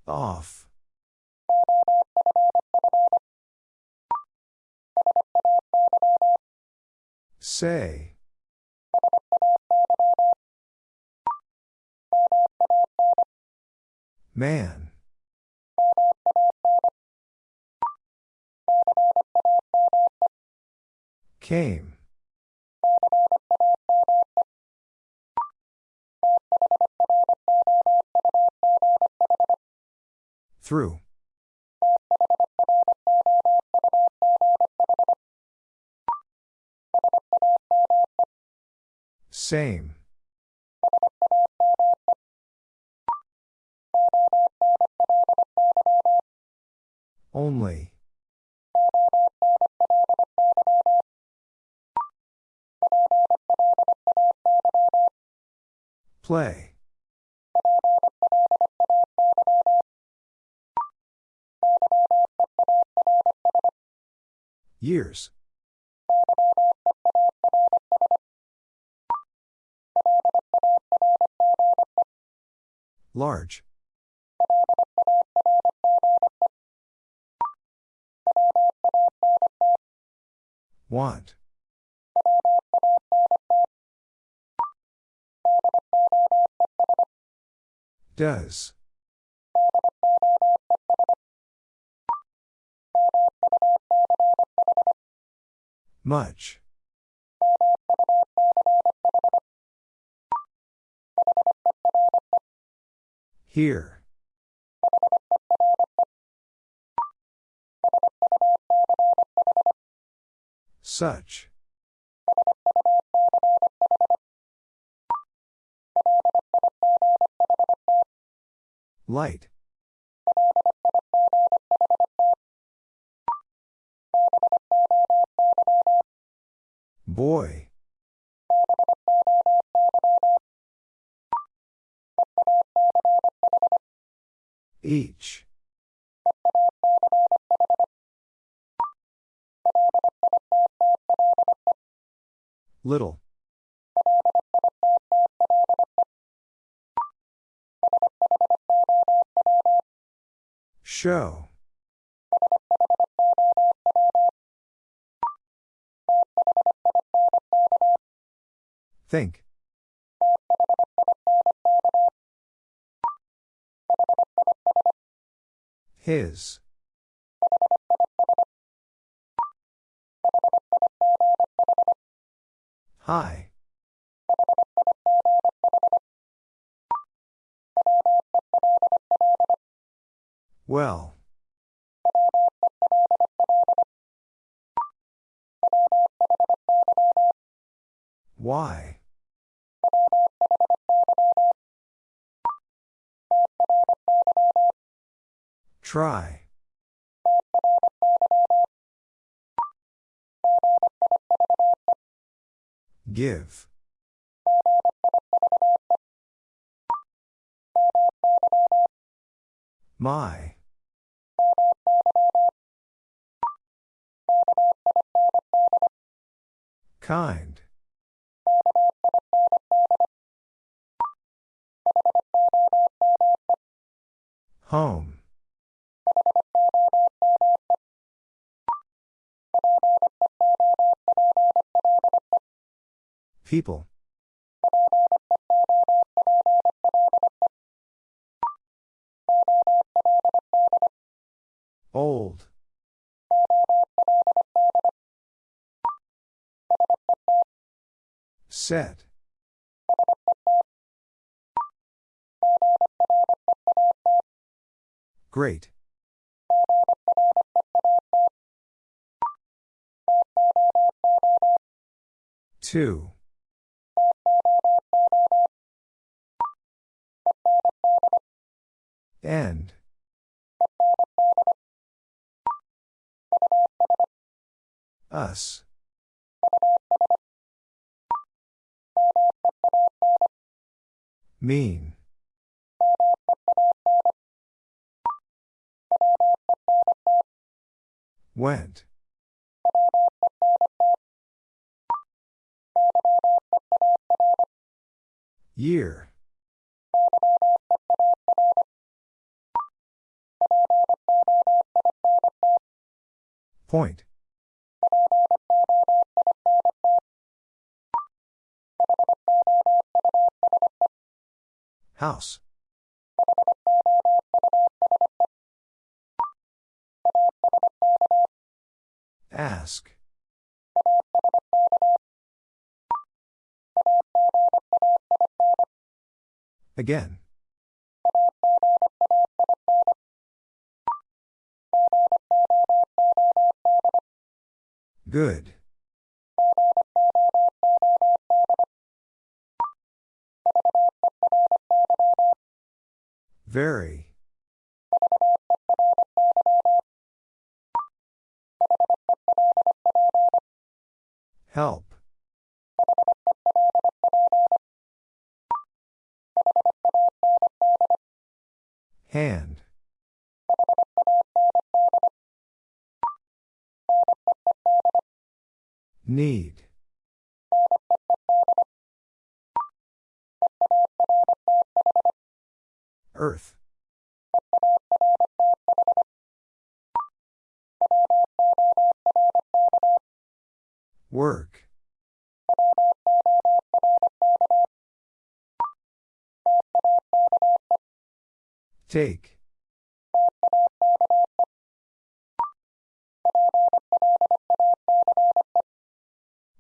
Off. Say. Man. Came. Through. Same. Only. Play. Years. Large. Want. Does. Much. Here. Such. Light. Boy. Each. Little. Show. Think. His. Hi. Well. Why? Try. Give. My. Kind. Home. People. Old. Set. Great. Two. End. Us. Mean. Went. Year. Point. House. Ask. Again. Good. Very. Help. Hand. Need. Earth. Work. Take.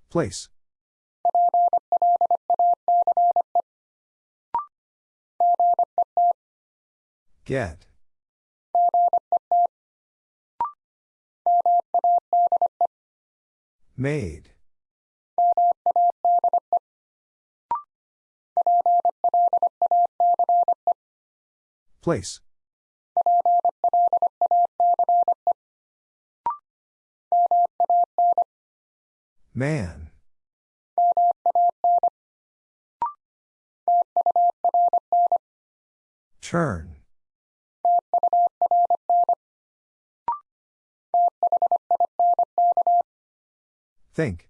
Place. Get. Made. Place. Man. Turn. Think.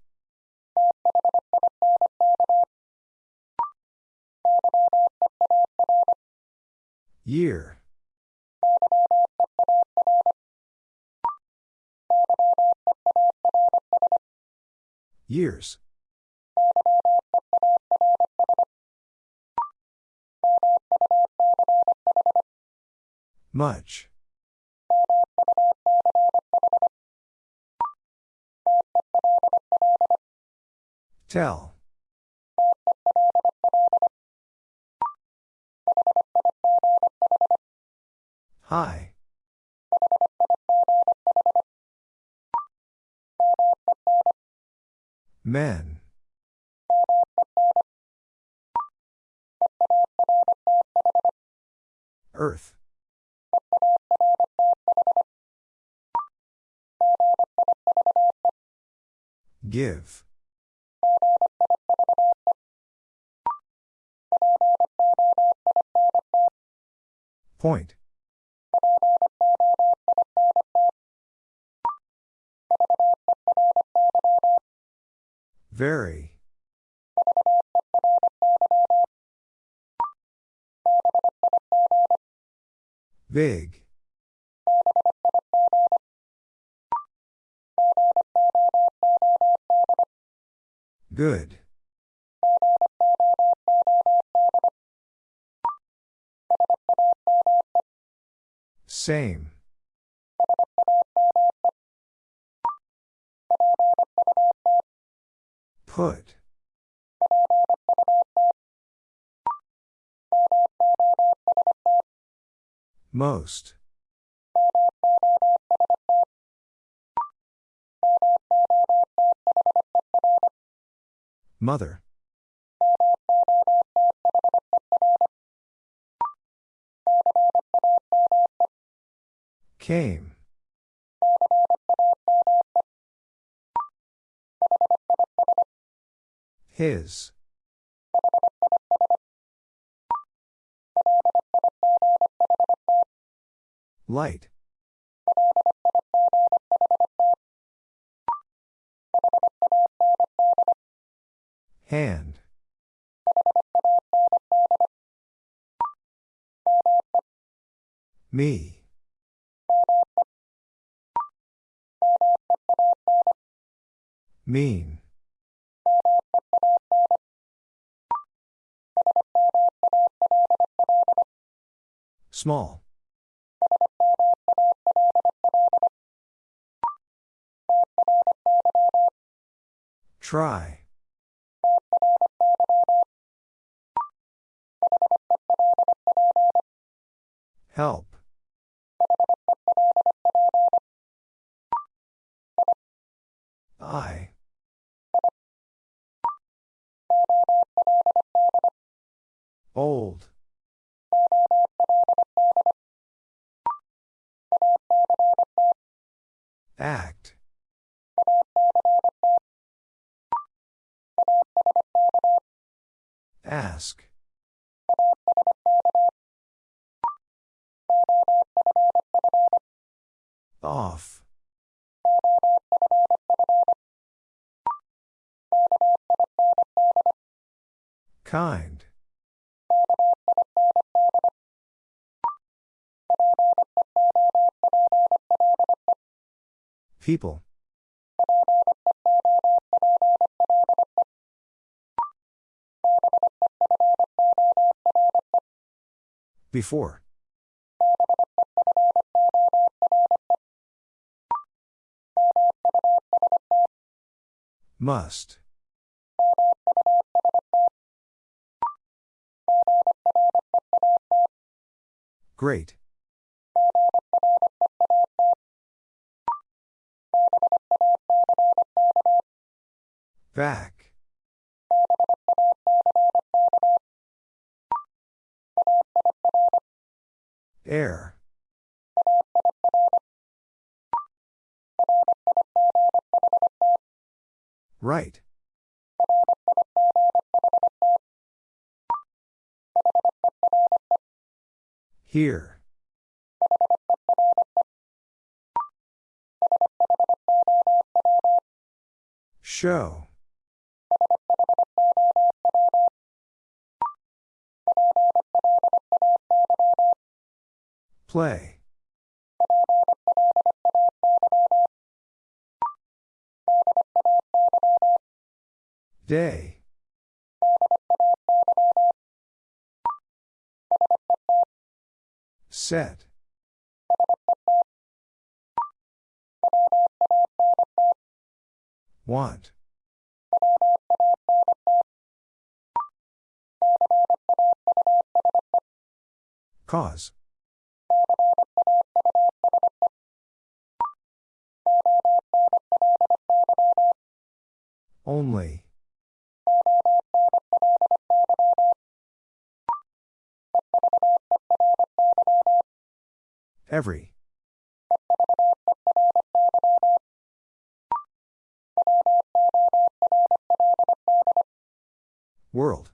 Year. Years. Much. Tell. Hi. Men. Earth. Give. Point. Very. Big. Good. Same. Put. Most. Mother. Came. His. Light. Hand. Me. Mean. Small. Try. Help. I. Old. Act. Ask. Off. Kind. People. Before. Must. Great. Back. Air. Right. Here. Show. Play. Day. Set. Want. Cause. Only. Every. World.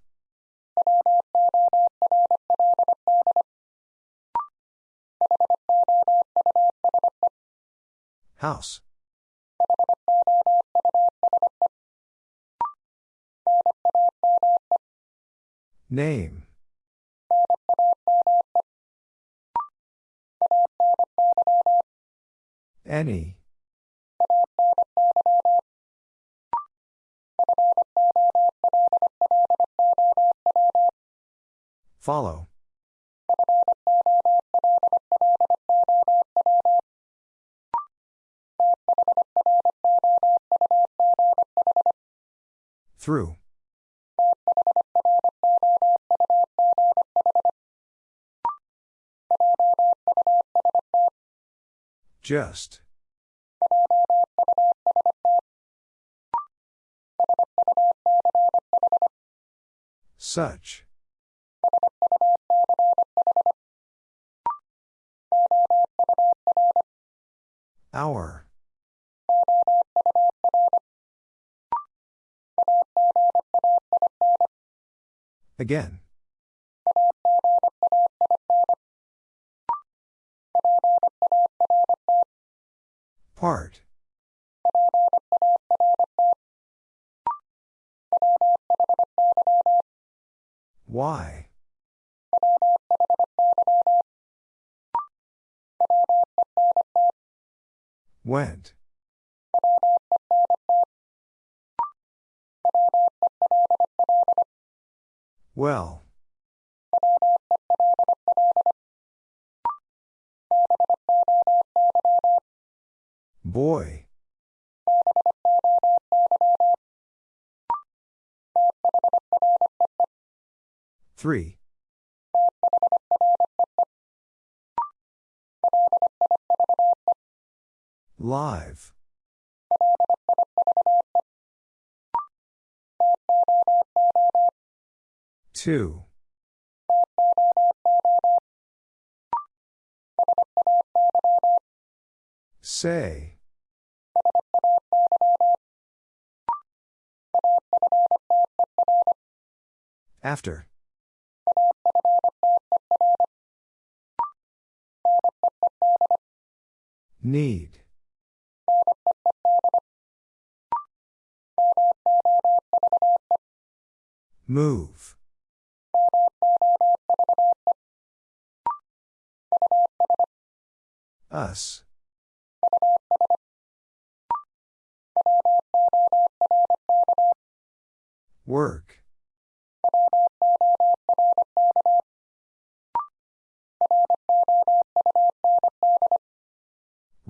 House. Name. Any. Follow. Through. Just. Such. Hour. Again. Part. Why? 3. Live. Two. Say. After. Need. Move. Us. Work.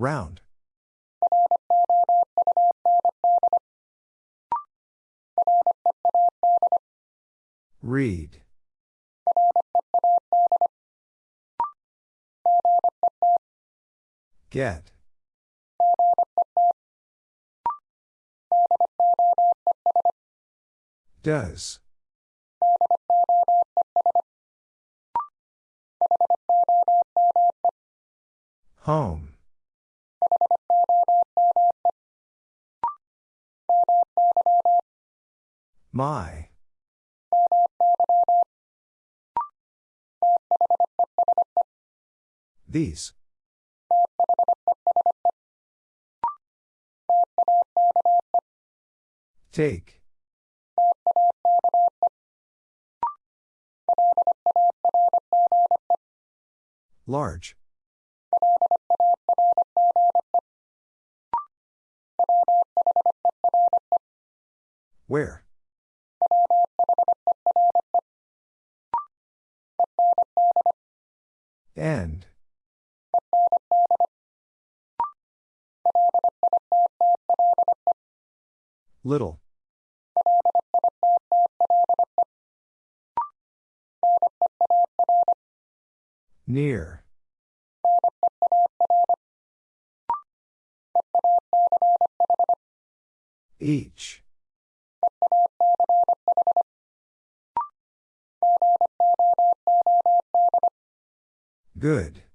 Round. Read. Get. Does. Home. My. These. Take. Large. Where? End. Little. Near. Each. Good.